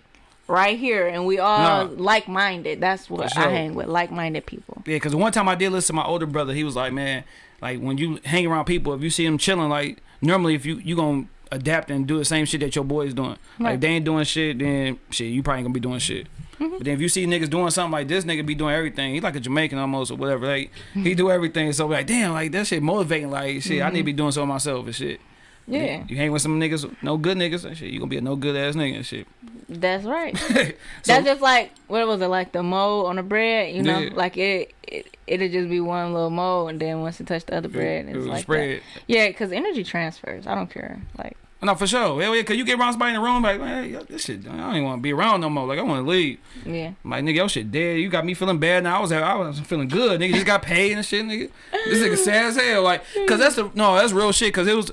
right here, and we all No. like minded. That's what For I hang with, like minded people. Yeah, because one time I did listen to my older brother. He was like, man, like when you hang around people, if you see them chilling, like normally if you you gonna adapt and do the same shit that your boys doing. Like if they ain't doing shit, then shit, you probably gonna be doing shit. Mm-hmm. But then if you see niggas doing something like this nigga be doing everything, he like a Jamaican almost or whatever. Like he mm-hmm. do everything. So like, damn, like that shit motivating. Like shit, I need to mm-hmm. be doing so myself and shit. Yeah, You hang with some niggas, no good niggas and shit. You gonna be a no good ass nigga and shit. that's right. so, That's just like what was it like the mold on the bread? You know, Yeah. like it, it it'll just be one little mold, and then once it touch the other bread, it's like spread. that. Yeah, because energy transfers. I don't care. Like No, for sure. Hell yeah, cause you get around somebody in the room like, man, yo, this shit, I don't even want to be around no more. Like I want to leave. yeah, like, nigga, your shit dead. You got me feeling bad now. I was I was feeling good. Nigga just got paid and shit, nigga. This nigga sad as hell. Like, cause that's the no, that's real shit. Cause it was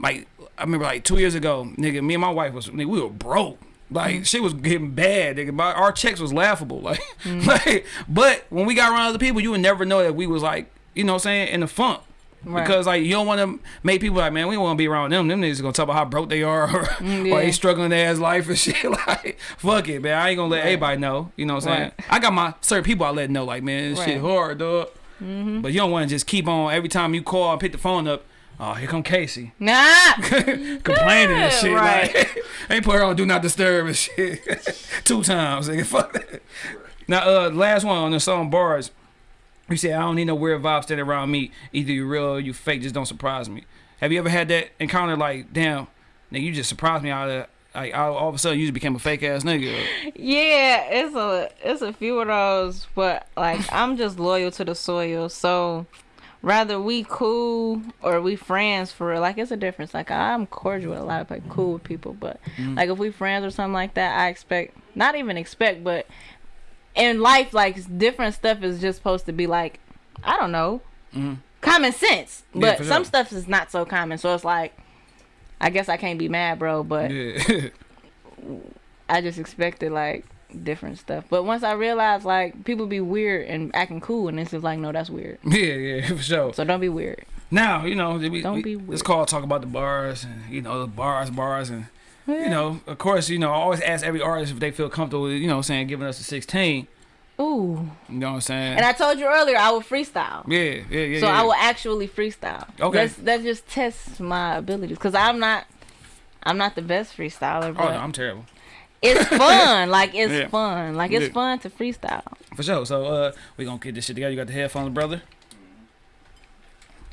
like I remember like two years ago, nigga, me and my wife was nigga, we were broke. Like mm. shit was getting bad, nigga. My, our checks was laughable. Like, mm. like, but when we got around other people, you would never know that we was like, you know what I'm saying, in the funk. Right. Because like you don't want to make people like man we don't want to be around them them niggas gonna talk about how broke they are or, Mm, or they struggling their ass life and shit like fuck it man I ain't gonna let Right. everybody know you know what I'm saying I got my certain people I let know like man this shit hard dog mm-hmm. but you don't want to just keep on every time you call and pick the phone up oh here come Casey nah. complaining and shit Right. like ain't put her on do not disturb and shit two times nigga fuck that. now uh last one on the song bars you said I don't need no weird vibes standing around me. Either you real or you fake. Just don't surprise me. Have you ever had that encounter? Like, damn, nigga, you just surprised me out of like all, all of a sudden you just became a fake ass nigga. Yeah, it's a it's a few of those, but like I'm just loyal to the soil. So rather we cool or we friends for real. Like it's a difference. Like I'm cordial with a lot of like cool with people, but like if we friends or something like that, I expect not even expect, but in life, like different stuff is just supposed to be like I don't know, Mhm. common sense. Yeah, But some sure. stuff is not so common. So it's like I guess I can't be mad, bro. But Yeah, I just expected like different stuff. But once I realized like people be weird and acting cool, and it's just like, no, that's weird. yeah, yeah, for sure. So don't be weird. Now you know we, Don't we- be It's weird. called talk about the bars and you know the bars, bars, and you know of course you know I always ask every artist if they feel comfortable. You know, saying giving us a 16. Ooh. You know what I'm saying? And I told you earlier I will freestyle. yeah, yeah, yeah. So yeah. I will actually freestyle. Okay. That's that just tests my abilities because I'm not. I'm not the best freestyler, Oh no, I'm terrible. It's fun. Like it's Yeah. fun. Like it's Yeah. fun to freestyle. For sure. So uh we gonna get this shit together. You got the headphones, brother.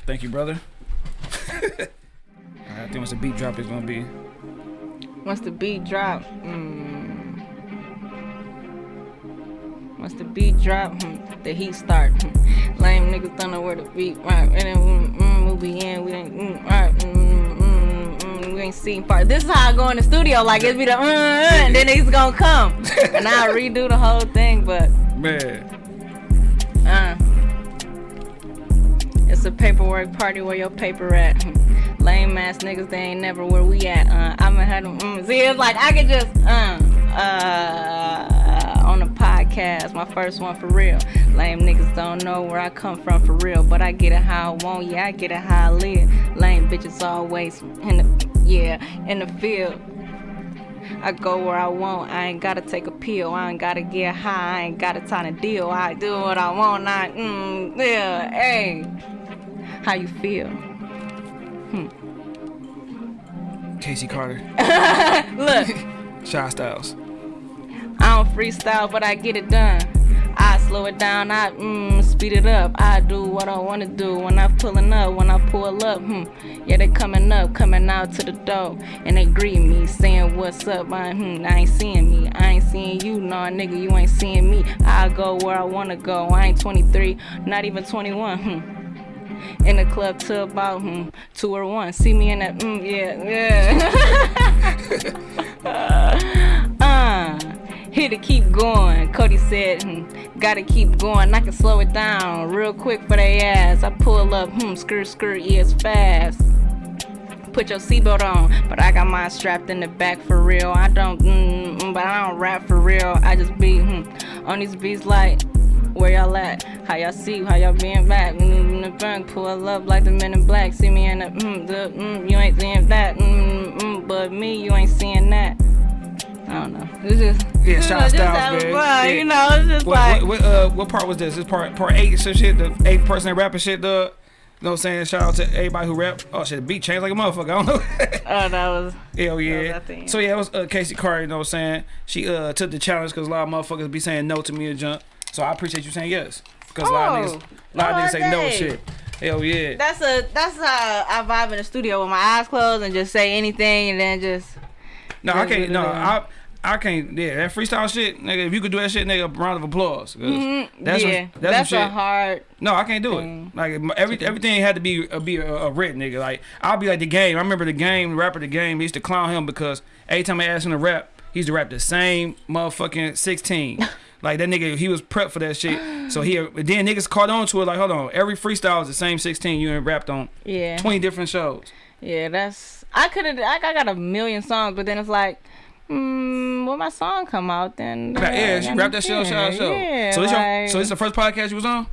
Thank you, brother. I think once the beat drop is gonna be Once the beat drop, mm, once the beat drop, hmm, the heat start. Hmm. Lame niggas don't know where the beat right, and then mm, mm, we'll be in. We ain't mm, right, mm, mm, ain't seen part. This is how I go in the studio. Like it be the uh, uh, and then he's gonna come, and I redo the whole thing. But man. uh, it's a paperwork party where your paper at. Lame ass niggas, they ain't never where we at. Uh, I'ma had them. Mm. See, it's like I could just uh uh on a podcast, my first one for real. Lame niggas don't know where I come from for real, but I get it how I want. Yeah, I get it how I live. Lame bitches always in the yeah in the field. I go where I want. I ain't gotta take a pill. I ain't gotta get high. I ain't gotta time to deal. I do what I want. I mm yeah. Hey, how you feel? Hmm. Casey Carter. Look, Shy Styles. I don't freestyle, but I get it done. Slow it down, I mm, speed it up. I do what I wanna do when I'm pulling up, when I pull up. Hmm. Yeah, they coming up, coming out to the door, and they greet me, saying what's up. I, hmm, I ain't seeing me, I ain't seeing you, no nigga, you ain't seeing me. I go where I wanna go. I ain't 23, not even 21. Hmm. In the club till about hmm, two or one. See me in that, mm, yeah, yeah. uh, Here to keep going. Cody said, hmm, gotta keep going. I can slow it down real quick for they ass. I pull up, hmm, skirt, skirt, it's fast. Put your seatbelt on, but I got mine strapped in the back for real. I don't, mm, mm, but I don't rap for real. I just be hmm, on these beats like, where y'all at? How y'all see? How y'all being back? Mm, in the back, pull up like the men in black. See me in the, mm, the, mm, you ain't seeing that. Mm, mm, but me, you ain't seeing that. I don't know. It's just Yeah, you shout know, out Styles, man. fun, Yeah. You know, it's just What, like what, what, uh, what part was this? This part part eight or some shit. The eighth person that rapping shit, dog. You know what I'm saying? Shout out to everybody who rap. Oh shit, the beat changed like a motherfucker. I don't know. oh, that was Hell yeah. that thing. So yeah, it was uh, Casey Carter. You know what I'm saying? She uh took the challenge because a lot of motherfuckers be saying no to me and jump. So I appreciate you saying yes. Because a lot of Oh. niggas, a lot of Oh, niggas say no dang. shit. Hell yeah. that's a that's how I vibe in the studio with my eyes closed and just say anything and then just No, I can't. No. I. I can't. Yeah, that freestyle shit, nigga. If you could do that shit, nigga, round of applause. 'cause Mhm, That's yeah, that's, that's, a hard. No, I can't do thing. it. Like every everything had to be uh, be a, a written nigga. Like I'll be like the game. I remember the game, the rapper, the game. They used to clown him because every time I asked him to rap, he used to rap the same motherfucking sixteen. like that nigga, he was prepped for that shit. So he then niggas caught on to it. Like hold on, every freestyle is the same sixteen. You ain't rapped on Yeah, twenty different shows. yeah. That's I could have. I got a million songs, but then it's like, hmm, when my song come out, then Yeah, yeah she then- rapped that shit on show. show. Yeah, so this like, your so this the first podcast you was on?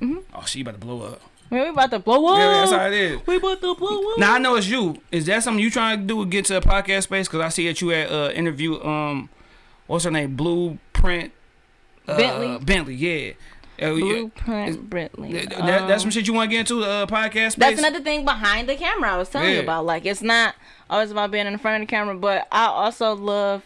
Mhm. Oh, she about to blow up. man, we about to blow up. Yeah, that's how it is. we about to blow up. Now I know it's you. Is that something you trying to do? Get to a podcast space? Because I see that you at uh, interview. Um, what's her name? Blueprint. Uh, Bentley? Bentley. Yeah. Uh. Blueprint Brentley. That, that- that's some shit you want to get into uh, podcast space. That's another thing behind the camera I was telling you about. Like it's not always about being in front of the camera, but I also love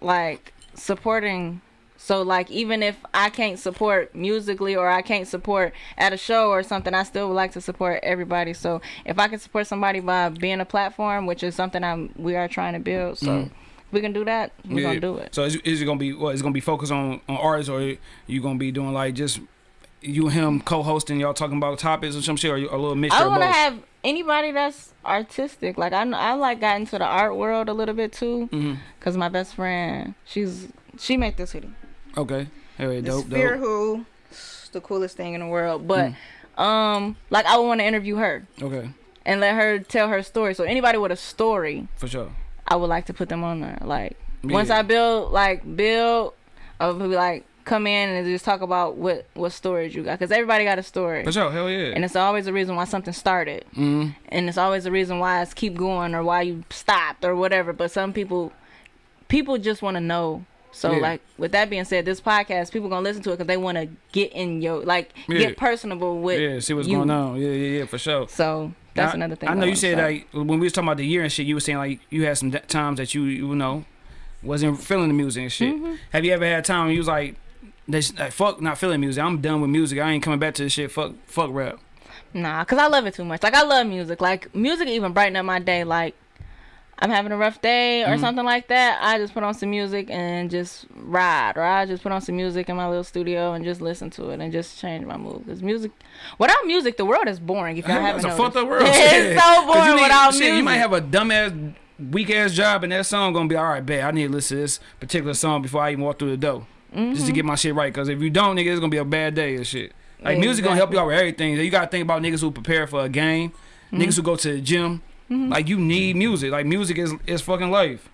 like supporting so like even if I can't support musically or I can't support at a show or something, I still would like to support everybody. So if I can support somebody by being a platform, which is something I'm we are trying to build, so mm. if we can do that, we're Yeah. gonna do it. So is, is it gonna be what? Is it gonna be focused on on artists, or you gonna be doing like just you and him co-hosting, y'all talking about topics or some shit, or you- a little mixture I want to have anybody that's artistic. Like I, I like got into the art world a little bit too, Mhm. cause my best friend, she's she made this hoodie. Okay. Hell yeah, dope, dope. Who, the coolest thing in the world. But um, like I would want to interview her Okay, and let her tell her story. So anybody with a story, for sure. I would like to put them on there. Like once I build, like build, be like come in and just talk about what what stories you got, cause everybody got a story. For sure, hell yeah. And it's always a reason why something started. mm and it's always a reason why it's keep going or why you stopped or whatever. But some people, people just want to know. So Yeah. like with that being said, this podcast people gonna listen to it because they want to get in your like Yeah. get personable with. Yeah, see what's you. going on. Yeah, yeah, yeah, for sure. So that's Now, another thing. I know you said start. like when we was talking about the year and shit, you were saying like you had some times that you you know wasn't feeling the music and shit. Mm-hmm. Have you ever had a time you was like, this, like fuck not feeling music. I'm done with music. I ain't coming back to this shit. Fuck fuck rap. Nah, cause I love it too much. Like I love music. Like music even brighten up my day. Like I'm having a rough day or Mhm. something like that. I just put on some music and just ride, or I just put on some music in my little studio and just listen to it and just change my mood. Cause music, without music, the world is boring. If y'all haven't It's a fucked up world. it's so boring you need- without shit, music. You might have a dumbass weak ass job and that song gonna be all right. Bet I need to listen to this particular song before I even walk through the door. Just Mm-hmm. to get my shit right, cause if you don't, nigga, it's gonna be a bad day and shit. Like music gonna help you out with everything. You gotta think about niggas who prepare for a game, Mm-hmm. niggas who go to the gym. Like you need music. Like music is is fucking life.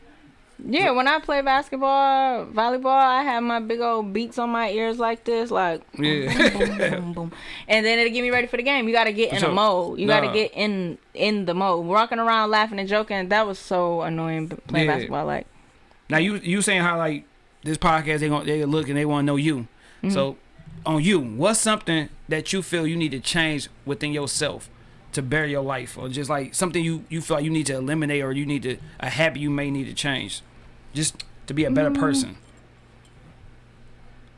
Yeah, when I play basketball, volleyball, I have my big old beats on my ears like this, like Yeah. boom, boom, boom, and then it'll get me ready for the game. You got to get in sure. a mode. You got to get in in the mode. Walking around laughing and joking, that was so annoying playing Yeah. basketball. Like, Now you you saying how like this podcast they gonna they look and they want to know you. Mm-hmm. So on you, what's something that you feel you need to change within yourself to better your life, or just like something you you feel like you need to eliminate, or you need to a habit you may need to change, just to be a better Mm. person.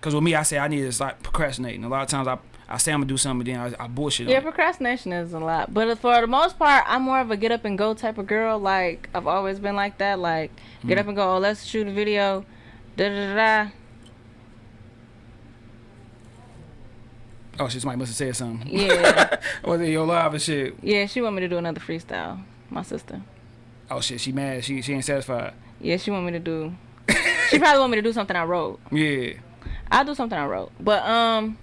Cause with me, I say I need to stop procrastinating. A lot of times I I say I'm gonna do something, then I, I bullshit. yeah, on procrastination is a lot, but for the most part, I'm more of a get up and go type of girl. Like I've always been like that. Like get Mm. up and go. Oh, let's shoot a video. Da da da. Oh shit, somebody must have said something. Yeah, Was it your live and shit? yeah. She want me to do another freestyle. My sister. Oh shit, she mad. She she ain't satisfied. Yeah, she want me to do she probably want me to do something I wrote. yeah. I'll do something I wrote. But um,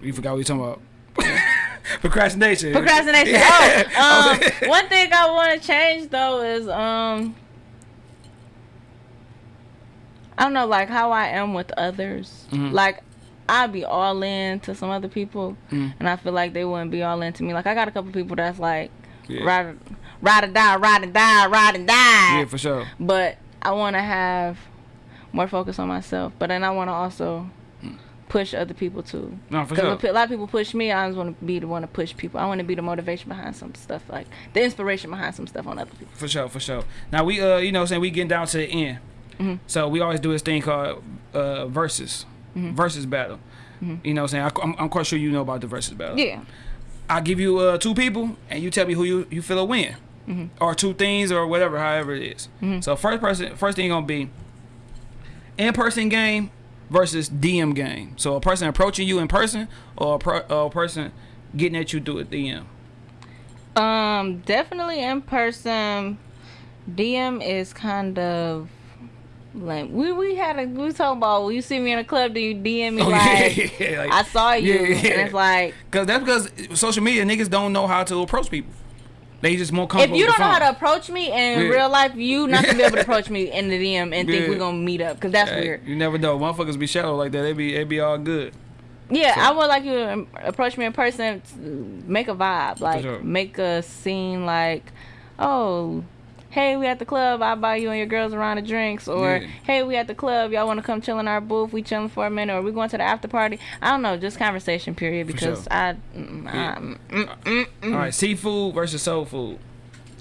You forgot what you talking about. Procrastination. procrastination. Yeah. Oh, um, one thing I want to change though is um, I don't know, like how I am with others. Mhm. Like I'd be all in to some other people, Mhm. and I feel like they wouldn't be all in to me. Like I got a couple people that's like Yeah. ride, ride or die, ride and die, ride and die. Yeah, for sure. but I want to have more focus on myself. But then I want to also push other people too. No, for Because sure. a lot of people push me. I always want to be the one to push people. I want to be the motivation behind some stuff, like the inspiration behind some stuff on other people. For sure, for sure. Now we uh you know saying we getting down to the end. Mhm. So we always do this thing called uh versus. Mm-hmm. Versus battle. You know what I'm saying? I, I'm, I'm quite sure you know about the versus battle. Yeah. I give you uh two people and you tell me who you, you feel will win. Mm-hmm. Or two things or whatever, however it is. So first person first thing gonna be in person game versus DM game. So a person approaching you in person or a, pro, or a person getting at you through a DM. Um, definitely in person. DM is kind of like we we had a we talking about when you see me in a club, do you DM me Oh, like yeah, yeah, like- I saw you, yeah, yeah. and it's like Cause that's because social media niggas don't know how to approach people. They just more comfortable. if you don't know how to approach me in real life, you not gonna be able to approach me in the DM and think we're gonna meet up because that's Hey, weird. You never know. Motherfuckers be shallow like that. They be they be all good. Yeah, So- I would like you to approach me in person, make a vibe, like sure. make a scene, like, oh, hey, we at the club, I buy you and your girls a round of drinks, or Yeah. hey, we at the club, y'all want to come chill in our booth, we chilling for a minute, or we going to the after party. I don't know, just conversation period because sure. I, mm, Yeah. I mm, mm, mm, mm. All right, seafood versus soul food.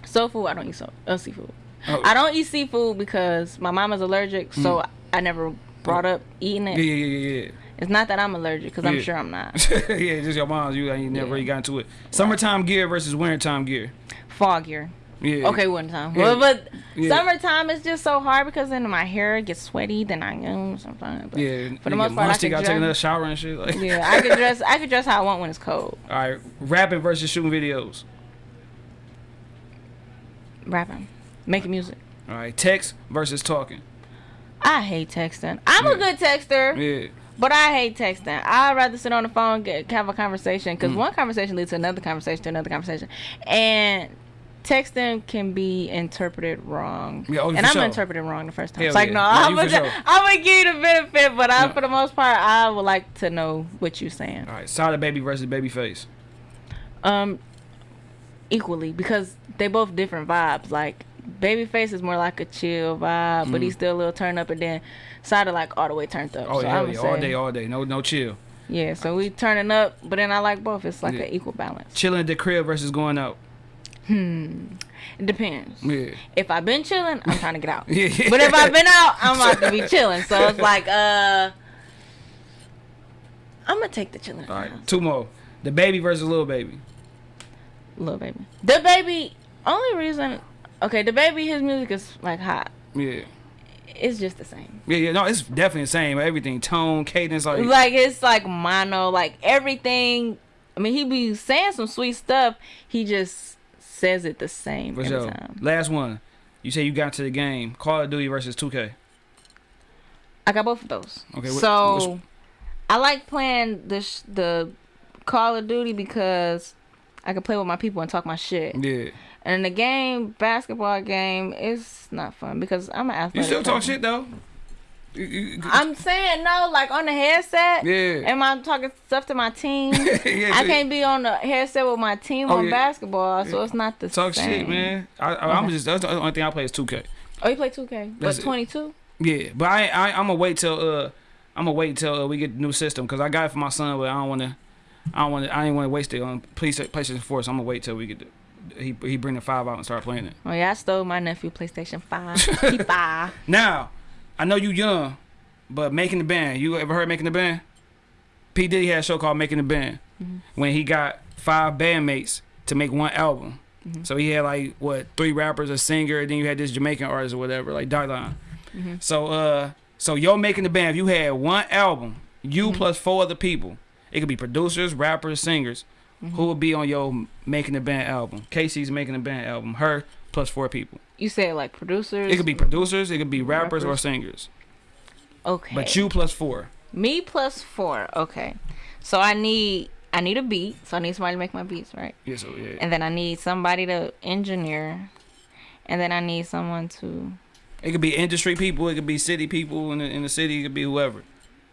soul food, I don't eat so uh, seafood. Oh. I don't eat seafood because my mama's allergic, so I never brought up eating it. yeah, yeah, yeah. It's not that I'm allergic, because I'm sure I'm not. yeah, just your mom's. You ain't never Yeah. really got into it. Summertime gear versus wintertime gear. Fall gear. Yeah. Okay, one time. Yeah. Well, but Yeah. summertime is just so hard because then my hair gets sweaty. Then I know sometimes. But Yeah. For the most part, I could gotta take another shower and shit. Like. Yeah, I could dress. I could dress how I want when it's cold. All right, rapping versus shooting videos. Rapping, making music. All right, text versus talking. I hate texting. I'm a good texter, Yeah. but I hate texting. I'd rather sit on the phone get have a conversation Mm. because one conversation leads to another conversation to another conversation, and texting can be interpreted wrong. Yeah, oh, and I'm sure. interpreted wrong the first time. Hell it's like yeah. no, Yeah, I'm gonna, sure. Give you the benefit, but I, No. for the most part, I would like to know what you're saying. All right, Sada Baby versus Babyface. Um, equally because they both different vibes. Like Babyface is more like a chill vibe, but he's still a little turned up, and then Sada like all the way turned up. Oh so yeah, all day, all day. No, no chill. Yeah, so we turning up, but then I like both. It's like Yeah. an equal balance. Chilling at the crib versus going out. It depends. Yeah. If I've been chilling, I'm trying to get out. Yeah. But if I've been out, I'm about to be chilling. So it's like, uh, I'm gonna take the chilling. All right, two more. DaBaby versus Lil Baby. Lil Baby. The baby. Only reason, okay, DaBaby. His music is like hot. Yeah. It's just the same. Yeah, yeah, no, it's definitely the same. Everything, tone, cadence, like, Like it's like mono, like everything. I mean, he be saying some sweet stuff. He just says it the same for every sure. time. Last one. You say you got to the game. Call of Duty versus 2K. I got both of those. Okay, wh- so I like playing the sh- the Call of Duty because I can play with my people and talk my shit. Yeah. And in the game, basketball game, it's not fun because I'm an athlete. You still talk shit though. I'm saying no, like on the headset. Yeah. Am I talking stuff to my team? yeah, I can't be on the headset with my team Oh, on yeah. basketball, so it's not the Talk same. shit, man. I, I, I'm Okay. just that's the only thing I play is 2K. Oh, you play 2K, That's but 22. Yeah, but I, I I'm gonna wait till uh I'm gonna wait till uh, we get the new system because I got it for my son, but I don't wanna I don't wanna I ain't wanna waste it on PlayStation PlayStation 4. So I'm gonna wait till we get the he he bring the five out and start playing it. Oh yeah, I stole my nephew PlayStation 5. he five. Now, I know you young, but making the band. You ever heard making the band? P Diddy had a show called Making the Band mm-hmm. when he got five bandmates to make one album. Mm-hmm. So he had like what three rappers, a singer, and then you had this Jamaican artist or whatever, like Dylan. Mm-hmm. So uh, so yo making the band. If you had one album, you plus four other people, it could be producers, rappers, singers. Who would be on your making the band album? Casey's making the band album. Her plus four people. You say like producers. It could be producers, it could be rappers, or singers. Okay. But you plus four. Me plus four. Okay. So I need I need a beat. So I need somebody to make my beats, right? Yeah, so yeah. And then I need somebody to engineer. And then I need someone to It could be industry people, it could be city people in the, in the city, it could be whoever.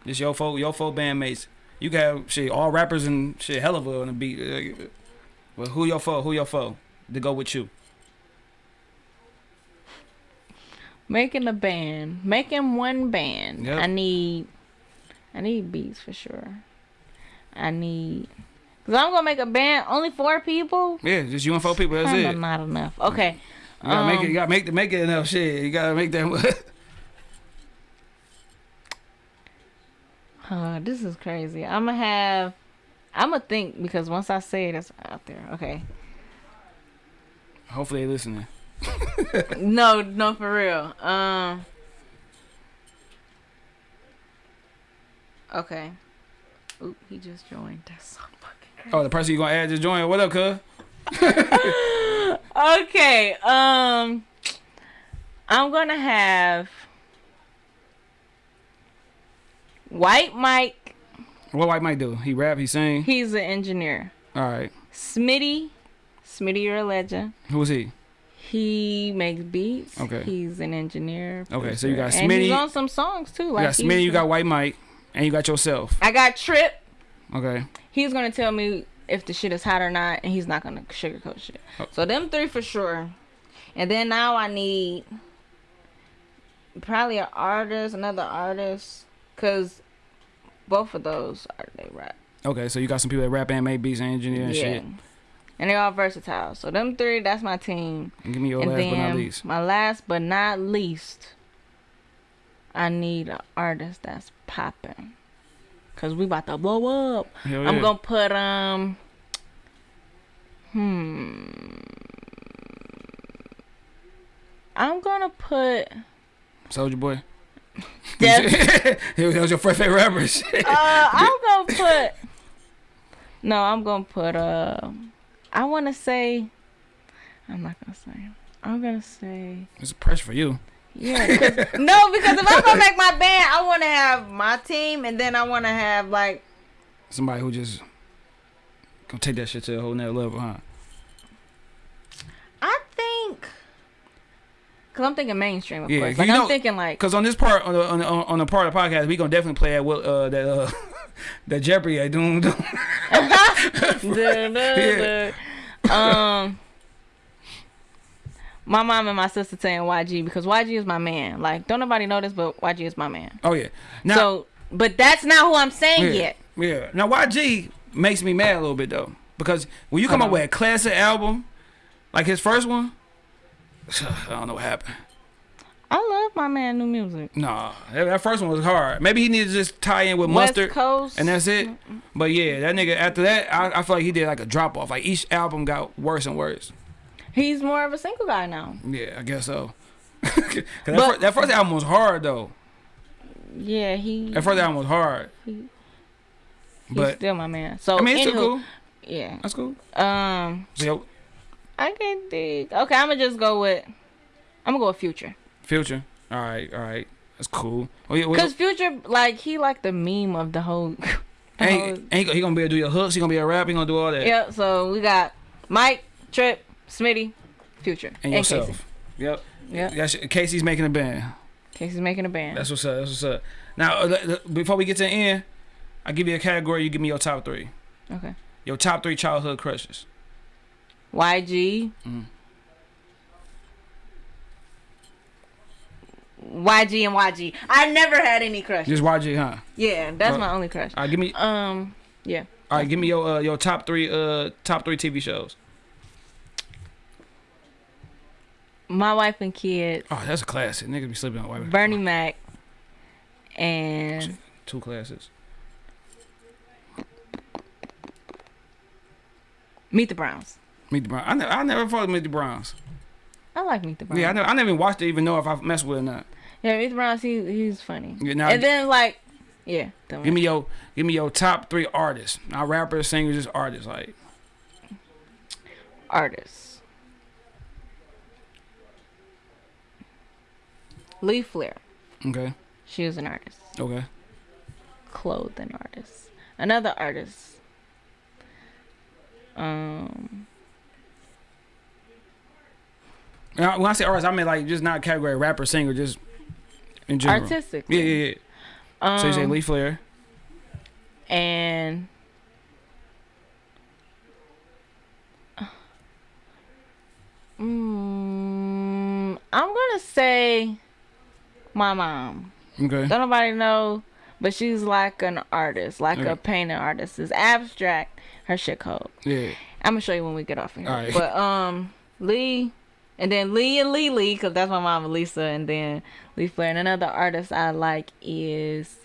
Just your folk, your folk bandmates. You got have shit, all rappers and shit, hell of a on the beat. Well, who your foe? Who your foe? To go with you. Making a band. Making one band. Yep. I need I need beats for sure. I need Cause I'm gonna make a band only four people. Yeah, just you and four people. That's Kinda it. Not enough. Okay. You gotta make it. You Um, gotta make the make it enough shit. You gotta make that. Uh, this is crazy. I'm gonna have. I'm gonna think because once I say it, it's out there. Okay. Hopefully they listening. No, no, for real. Um. Okay. Oop, he just joined. That's so fucking Oh, the person you gonna add just joined. What up, cuz? okay. Um. I'm gonna have White Mike. What White Mike do? He rap. He sing. He's an engineer. All right. Smitty. Smitty, you're a legend. Who is he? He makes beats. Okay. He's an engineer. Okay, so you got producer, and he's on some songs too. Like You got Smitty. You got White Mike, and you got yourself. I got Trip. Okay. He's gonna tell me if the shit is hot or not, and he's not gonna sugarcoat shit. Oh. So them three for sure. And then now I need probably an artist, another artist, cause both of those are they rap. Okay, so you got some people that rap and make beats and engineer and yeah. shit. And they're all versatile. So them three, that's my team. And give me your and last then but not least. my last but not least, I need an artist that's popping. Cause we about to blow up. Hell I'm yeah. gonna put um hmm I'm gonna put Soulja Boy. That was your first favorite rapper. Uh I'm gonna put No, I'm gonna put uh I wanna say I'm not gonna say I'm gonna say It's a pressure for you. Yeah, no, because if I'm gonna make my band, I want to have my team, and then I want to have like Somebody who just gonna take that shit to a whole nother level, huh? I think, cause I'm thinking mainstream, of Yeah, course. Like you I'm know- thinking like Cause on this part, on the on the, on the part of the podcast, we gonna definitely play that Will- uh, that uh, that Jeopardy. I duh, duh, duh. um. My mom and my sister saying YG because YG is my man. Like, don't nobody know this, but YG is my man. Oh yeah. Now, so, but that's not who I'm saying yeah, yet. yeah. Now YG makes me mad a little bit though, because when you come up with a classic album, like his first one, I don't know what happened. I love my man new music. Nah, that, that first one was hard. Maybe he needed to just tie in with West mustard. Coast, And that's it. But yeah, that nigga after that, I, I feel like he did like a drop off. Like each album got worse and worse. he's more of a single guy now. Yeah, I guess so. that, But- fir- that first album was hard though. Yeah, he. That first album was hard. He- He's But still my man. So I mean, it's anywho, still cool. Yeah. That's cool. Um, So, yo, I can dig. Okay, I'm gonna just go with. I'm gonna go with Future. Future. All right, all right. That's cool. Oh yeah, Cause Future, like, he like the meme of the whole. the whole ain't, ain't he gonna be able to do your hooks? He gonna be a rap? He gonna do all that? Yep. So we got Mike, Trip, Smitty, Future, And yourself. Casey. Yep. Yeah. Casey's making a band. Casey's making a band. That's what's up. That's what's up. Now, uh, before we get to the end, I give you a category. You give me your top three. okay. Your top three childhood crushes. YG. Mm. YG and YG. I never had any crushes. Just YG, huh? Yeah, that's Uh, my only crush. All right, give me. Um, yeah. All right, give me your uh, your top three uh top three TV shows. My wife and kids. Oh, that's a classic. Niggas be sleeping on white. Bernie Mac, and Two classes. Meet the Browns. Meet the Browns. I never, I never followed Meet the Browns. I like Meet the Browns. Yeah, I never, I never even watched it, even know if I messed with it or not. Yeah, Meet the Browns. He he's funny. Yeah, now, and then like, yeah. give me your give me your top three artists. Not rappers, singers, just artists. Like artists. Lee Flair. Okay. She was an artist. Okay. Clothing artist. Another artist. Um. When I say artist, I mean like just not category rapper, singer, just in general. Artistic. Yeah, yeah, yeah. Um, so you say Lee Flair. and mm, I'm gonna say my mom. Okay. Don't nobody know, but she's like an artist, like Okay. a painting artist. It's abstract. Her shit cold. Yeah. I'm gonna show you when we get off of here. But um, Lee, and then Lee and Lee Lee, cause that's my mom, Lisa, and then Lee Flair. And another artist I like is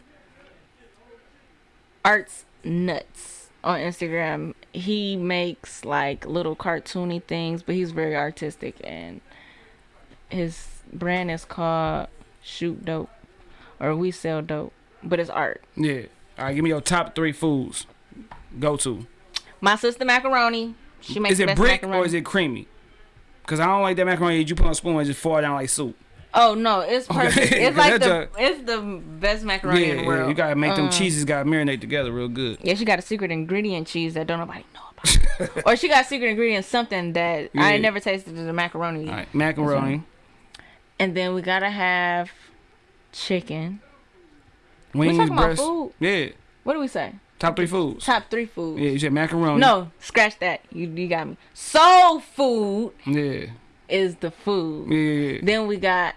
Arts Nuts on Instagram. He makes like little cartoony things, but he's very artistic, and his brand is called Shoot Dope, or We Sell Dope, but it's art. Yeah. All right. Give me your top three foods. Go to. My sister macaroni. She makes Is the it brick macaroni. or is it creamy? Cause I don't like that macaroni you put on a spoon and just fall down like soup. Oh no, it's Okay. perfect. It's like the a- it's the best macaroni yeah, in the yeah. You gotta make them Um, cheeses gotta marinate together real good. Yeah, she got a secret ingredient cheese that don't nobody know about. or she got secret ingredient something that I ain't never tasted the macaroni. All right. Macaroni. And then we gotta have chicken. Wings, talking about food. Yeah. What do we say? Top three foods. Top three foods. Yeah. You said macaroni. No, scratch that. You you got me. Soul food Yeah. is the food. Yeah. yeah, yeah. Then we got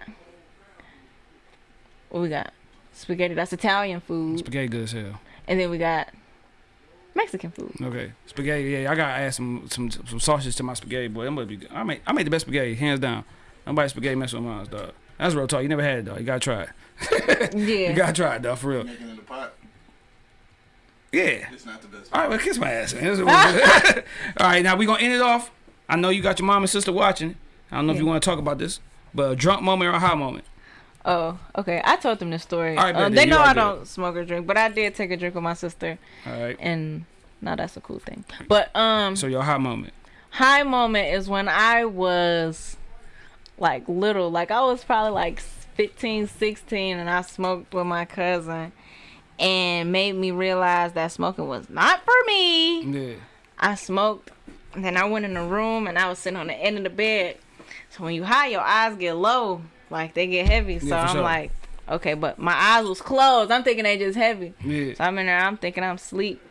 what we got? Spaghetti. That's Italian food. Spaghetti good as hell. And then we got Mexican food. Okay, spaghetti. Yeah, I gotta add some some some sausages to my spaghetti, boy. That must be good. I make I make the best spaghetti, hands down. Nobody spaghetti mess with mine, dog. That's real talk. You never had it, dog. You gotta try it. Yeah. You gotta try it, dog, for real. Making in the pot. Yeah. It's not the best. All right, well, kiss my ass. Man. That's what we do. All right, now we're gonna end it off. I know you got your mom and sister watching. I don't know if you want to talk about this, but a drunk moment or a high moment. Oh, okay. I told them this story. All right, Um, they know I don't smoke or drink, but I did take a drink with my sister, All right. and now that's a cool thing. But um, So your high moment. high moment is when I was like little, like I was probably like 15, 16, and I smoked with my cousin, and made me realize that smoking was not for me. Yeah. I smoked, and then I went in the room and I was sitting on the end of the bed. So when you high, your eyes get low, like they get heavy. So Yeah, for I'm sure. like, okay, but my eyes was closed. I'm thinking they just heavy. Yeah. So I'm in there. I'm thinking I'm asleep,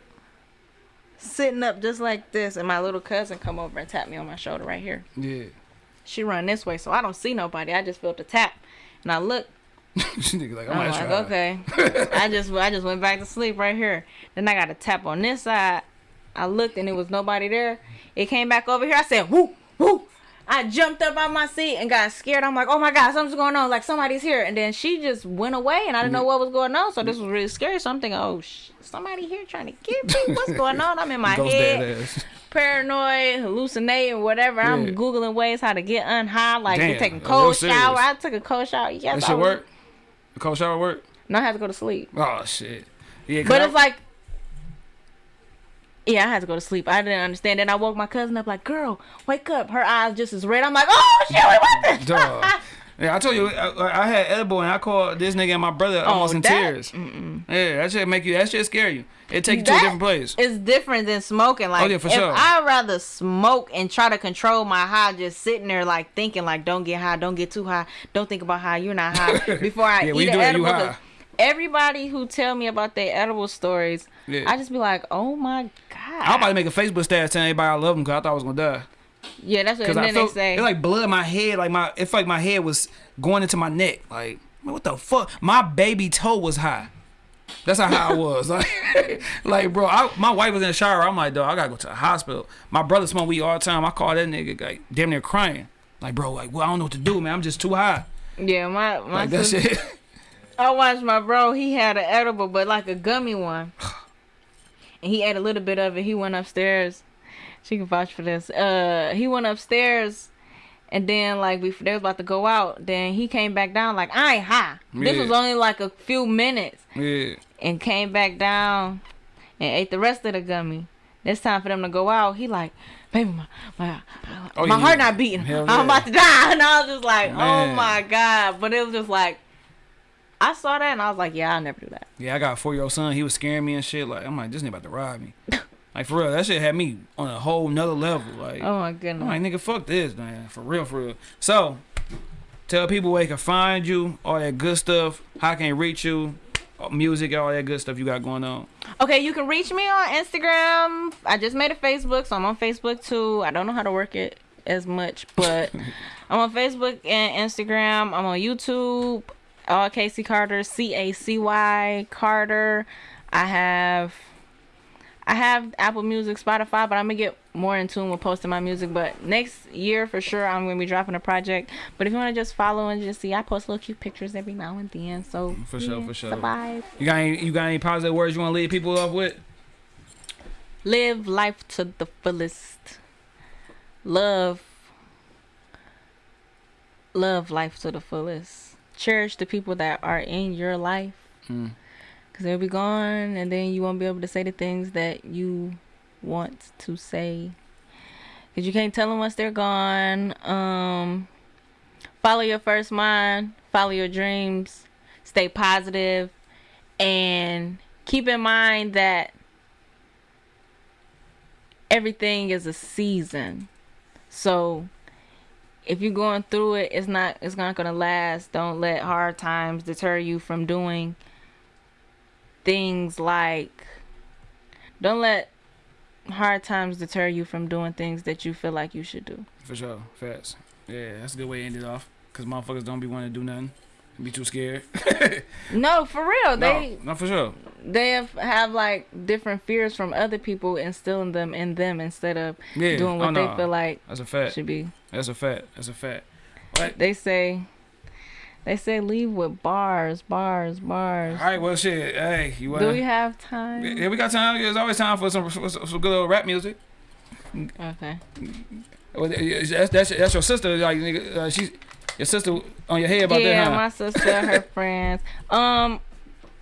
sitting up just like this, and my little cousin come over and tap me on my shoulder right here. Yeah. She run this way, so I don't see nobody. I just felt the tap, and I look. She like I'm, I'm like, okay. I just I just went back to sleep right here. Then I got a tap on this side. I looked and it was nobody there. It came back over here. I said, whoo, whoo. I jumped up on my seat and got scared. I'm like, oh my God, something's going on. Like somebody's here. And then she just went away and I didn't know what was going on. So this was really scary. So I'm thinking, oh, sh- somebody here trying to get me. What's going on? I'm in my Ghost head, paranoid, hallucinating, whatever. Yeah. I'm Googling ways how to get unhigh, like Damn, taking cold serious. shower. I took a cold shower. Yes, That was- work. Cold shower work. No, I had to go to sleep. Oh shit. Yeah, But I- it's like, yeah, I had to go to sleep. I didn't understand. Then I woke my cousin up, like, "Girl, wake up!" Her eyes just as red. I'm like, "Oh shit, wait, what the?" Yeah, I told you, I, I had edible and I called this nigga and my brother Oh, almost in that- tears. Yeah, that shit make you, that shit scare you. It take you to a different place. It's different than smoking. Like, Oh, yeah, for if sure. I'd rather smoke and try to control my high, just sitting there like thinking, like, don't get high, don't get too high, don't think about how you're not high before I Yeah, eat an do it, you edible. high. Everybody who tell me about their edible stories, Yeah. I just be like, oh my god. I was about to make a Facebook status telling everybody I love them because I thought I was gonna die. Yeah, that's what. And I felt they say, it like blood in my head, like my it felt like my head was going into my neck. Like man, what the fuck? My baby toe was high. That's how high I was. Like, like bro, I, my wife was in the shower. I'm like, dog, I gotta go to the hospital. My brother smoke weed all the time. I call that nigga like damn near crying. Like, bro, like, well, I don't know what to do, man. I'm just too high. yeah, my my Like that sister- shit. I watched my bro. He had an edible, but like a gummy one, and he ate a little bit of it. He went upstairs. She can vouch for this. Uh, he went upstairs, and then like before they was about to go out, then he came back down like I ain't high. This was only like a few minutes, yeah. and came back down and ate the rest of the gummy. It's time for them to go out. He like, baby, my my, Oh, my yeah. heart not beating. Hell I'm yeah. about to die, and I was just like, oh my god. But it was just like, I saw that, and I was like, yeah, I'll never do that. Yeah, I got a four year old son. He was scaring me and shit. Like I'm like, this nigga about to rob me. like for real, that shit had me on a whole nother level. Like Oh my I'm goodness. like, nigga, fuck this, man. For real, for real. So, tell people where they can find you, all that good stuff, how can they reach you, uh, music, all that good stuff you got going on. Okay, you can reach me on Instagram. I just made a Facebook, so I'm on Facebook too. I don't know how to work it as much, but I'm on Facebook and Instagram. I'm on YouTube. All Casey Carter, C A C Y Carter. I have I have Apple Music, Spotify, but I'm gonna get more in tune with posting my music. But next year for sure, I'm gonna be dropping a project. But if you wanna just follow and just see, I post little cute pictures every now and then. So For sure, for sure. vibe. You got any, you got any positive words you want to leave people off with? live life to the fullest love love life to the fullest cherish the people that are in your life Mm. Because they'll be gone and then you won't be able to say the things that you want to say because you can't tell them once they're gone um follow your first mind follow your dreams stay positive and keep in mind that everything is a season. So if you're going through it, it's not it's not gonna last. Don't let hard times deter you from doing things like don't let hard times deter you from doing things that you feel like you should do. For sure, fast. Yeah, that's a good way to end it off. Cause motherfuckers don't be wanting to do nothing, be too scared. No, for real. They no, no, for sure. they have, have like different fears from other people instilling them in them instead of Yeah, doing what oh, they feel like That's a fact. should be. That's a fact. That's a fact. They say they say leave with bars, bars, bars. All right, well, shit. Hey, you wanna... Do we have time? Yeah, we got time. There's always time for some for some, good old rap music. Okay. Well, That's, that's, that's your sister. Like, nigga, uh, she's your sister on your head about yeah, that, huh? my sister, her friends. Um,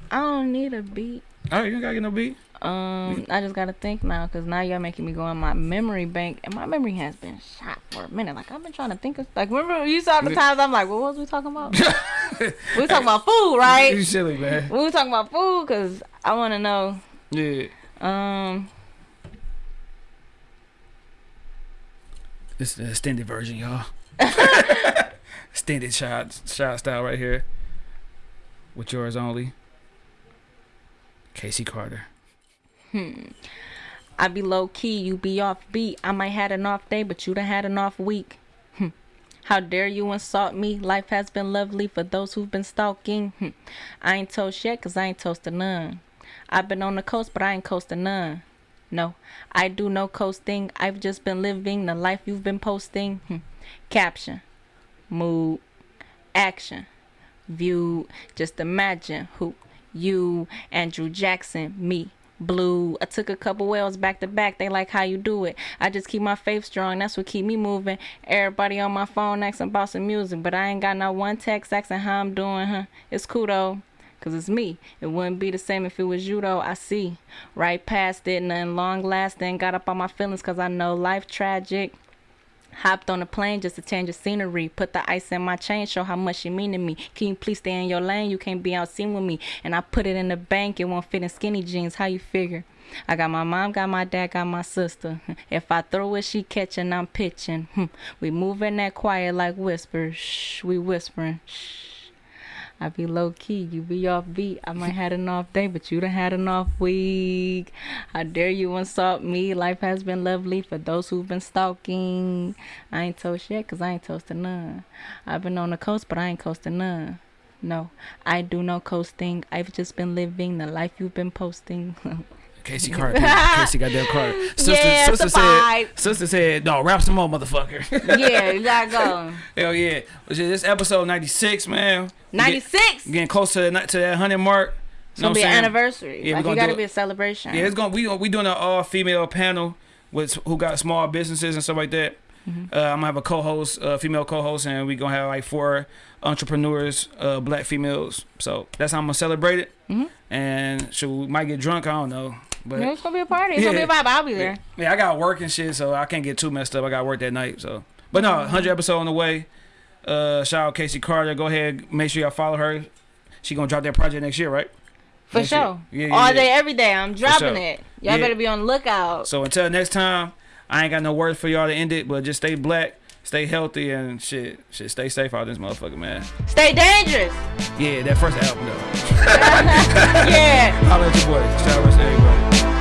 I don't need a beat. All right, you ain't gotta get no beat. Um, I just gotta think now, cause now y'all making me go in my memory bank, and my memory has been shot for a minute. Like I've been trying to think of, like remember you saw the times I'm like, what was we talking about? we was talking about food, right? You silly, man. We was talking about food, cause I want to know. Yeah. Um, This is the extended version, y'all. extended shot, shot style right here. With yours only. Casey Carter. I be low key, you be off beat. I might had an off day, but you done had an off week. Hmm. How dare you insult me? Life has been lovely for those who've been stalking. Hmm. I ain't toast yet, cause I ain't toasted none. I've been on the coast, but I ain't coasting none. No, I do no coasting. I've just been living the life you've been posting. Hmm. Caption, mood, action, view. Just imagine who you, Andrew Jackson, me, Blue. I took a couple wells back to back. They like how you do it. I just keep my faith strong. That's what keep me moving. Everybody on my phone asking about some music, but I ain't got no one text asking how I'm doing, huh? It's cool though. Cause it's me. It wouldn't be the same if it was you though. I see. Right past it, nothing long lasting. Got up on my feelings cause I know life tragic. Hopped on a plane just to change the scenery. Put the ice in my chain, show how much you mean to me. Can you please stay in your lane? You can't be out seen with me. And I put it in the bank, it won't fit in skinny jeans. How you figure? I got my mom, got my dad, got my sister. If I throw it, she catching, I'm pitching. We moving that quiet like whispers. Shh, we whispering. Shh. I be low key, you be off beat. I might had an off day, but you done had an off week. How dare you insult me? Life has been lovely for those who've been stalking. I ain't toast yet, cause I ain't toasted none. I've been on the coast, but I ain't coasting none. No, I do no coasting. I've just been living the life you've been posting. Casey Carter. Casey goddamn Carter. Sister, Yeah, sister said. Sister said, "No, rap some more, motherfucker." yeah, you gotta go. Hell yeah. This episode ninety six, man. We get- 96. Getting close to the to that hundred mark. It's gonna be an anniversary. Yeah, we like, gonna you gotta be a celebration. Yeah, it's gonna we we doing an all female panel with who got small businesses and stuff like that. Mm-hmm. Uh, I'm gonna have a co-host, uh, female co-host, and we gonna have like four entrepreneurs, uh, black females. So that's how I'm gonna celebrate it. Mhm. And so we might get drunk. I don't know. But It's gonna be a party. It's gonna be a vibe. I'll be there. yeah, I got work and shit, so I can't get too messed up. I got work that night, so. But no, Mm-hmm. hundred episode on the way. Uh, shout out Casey Carter. Go ahead, make sure y'all follow her. She gonna drop that project next year, right? For Next sure. Yeah, yeah, All yeah. day, every day. I'm dropping sure. it. Y'all Yeah. better be on the lookout. So until next time, I ain't got no words for y'all to end it, but just stay black, stay healthy, and shit, shit, stay safe out this motherfucker, man. Stay dangerous. Yeah, that first album though. yeah. Holla at your boy. Shout out to everybody.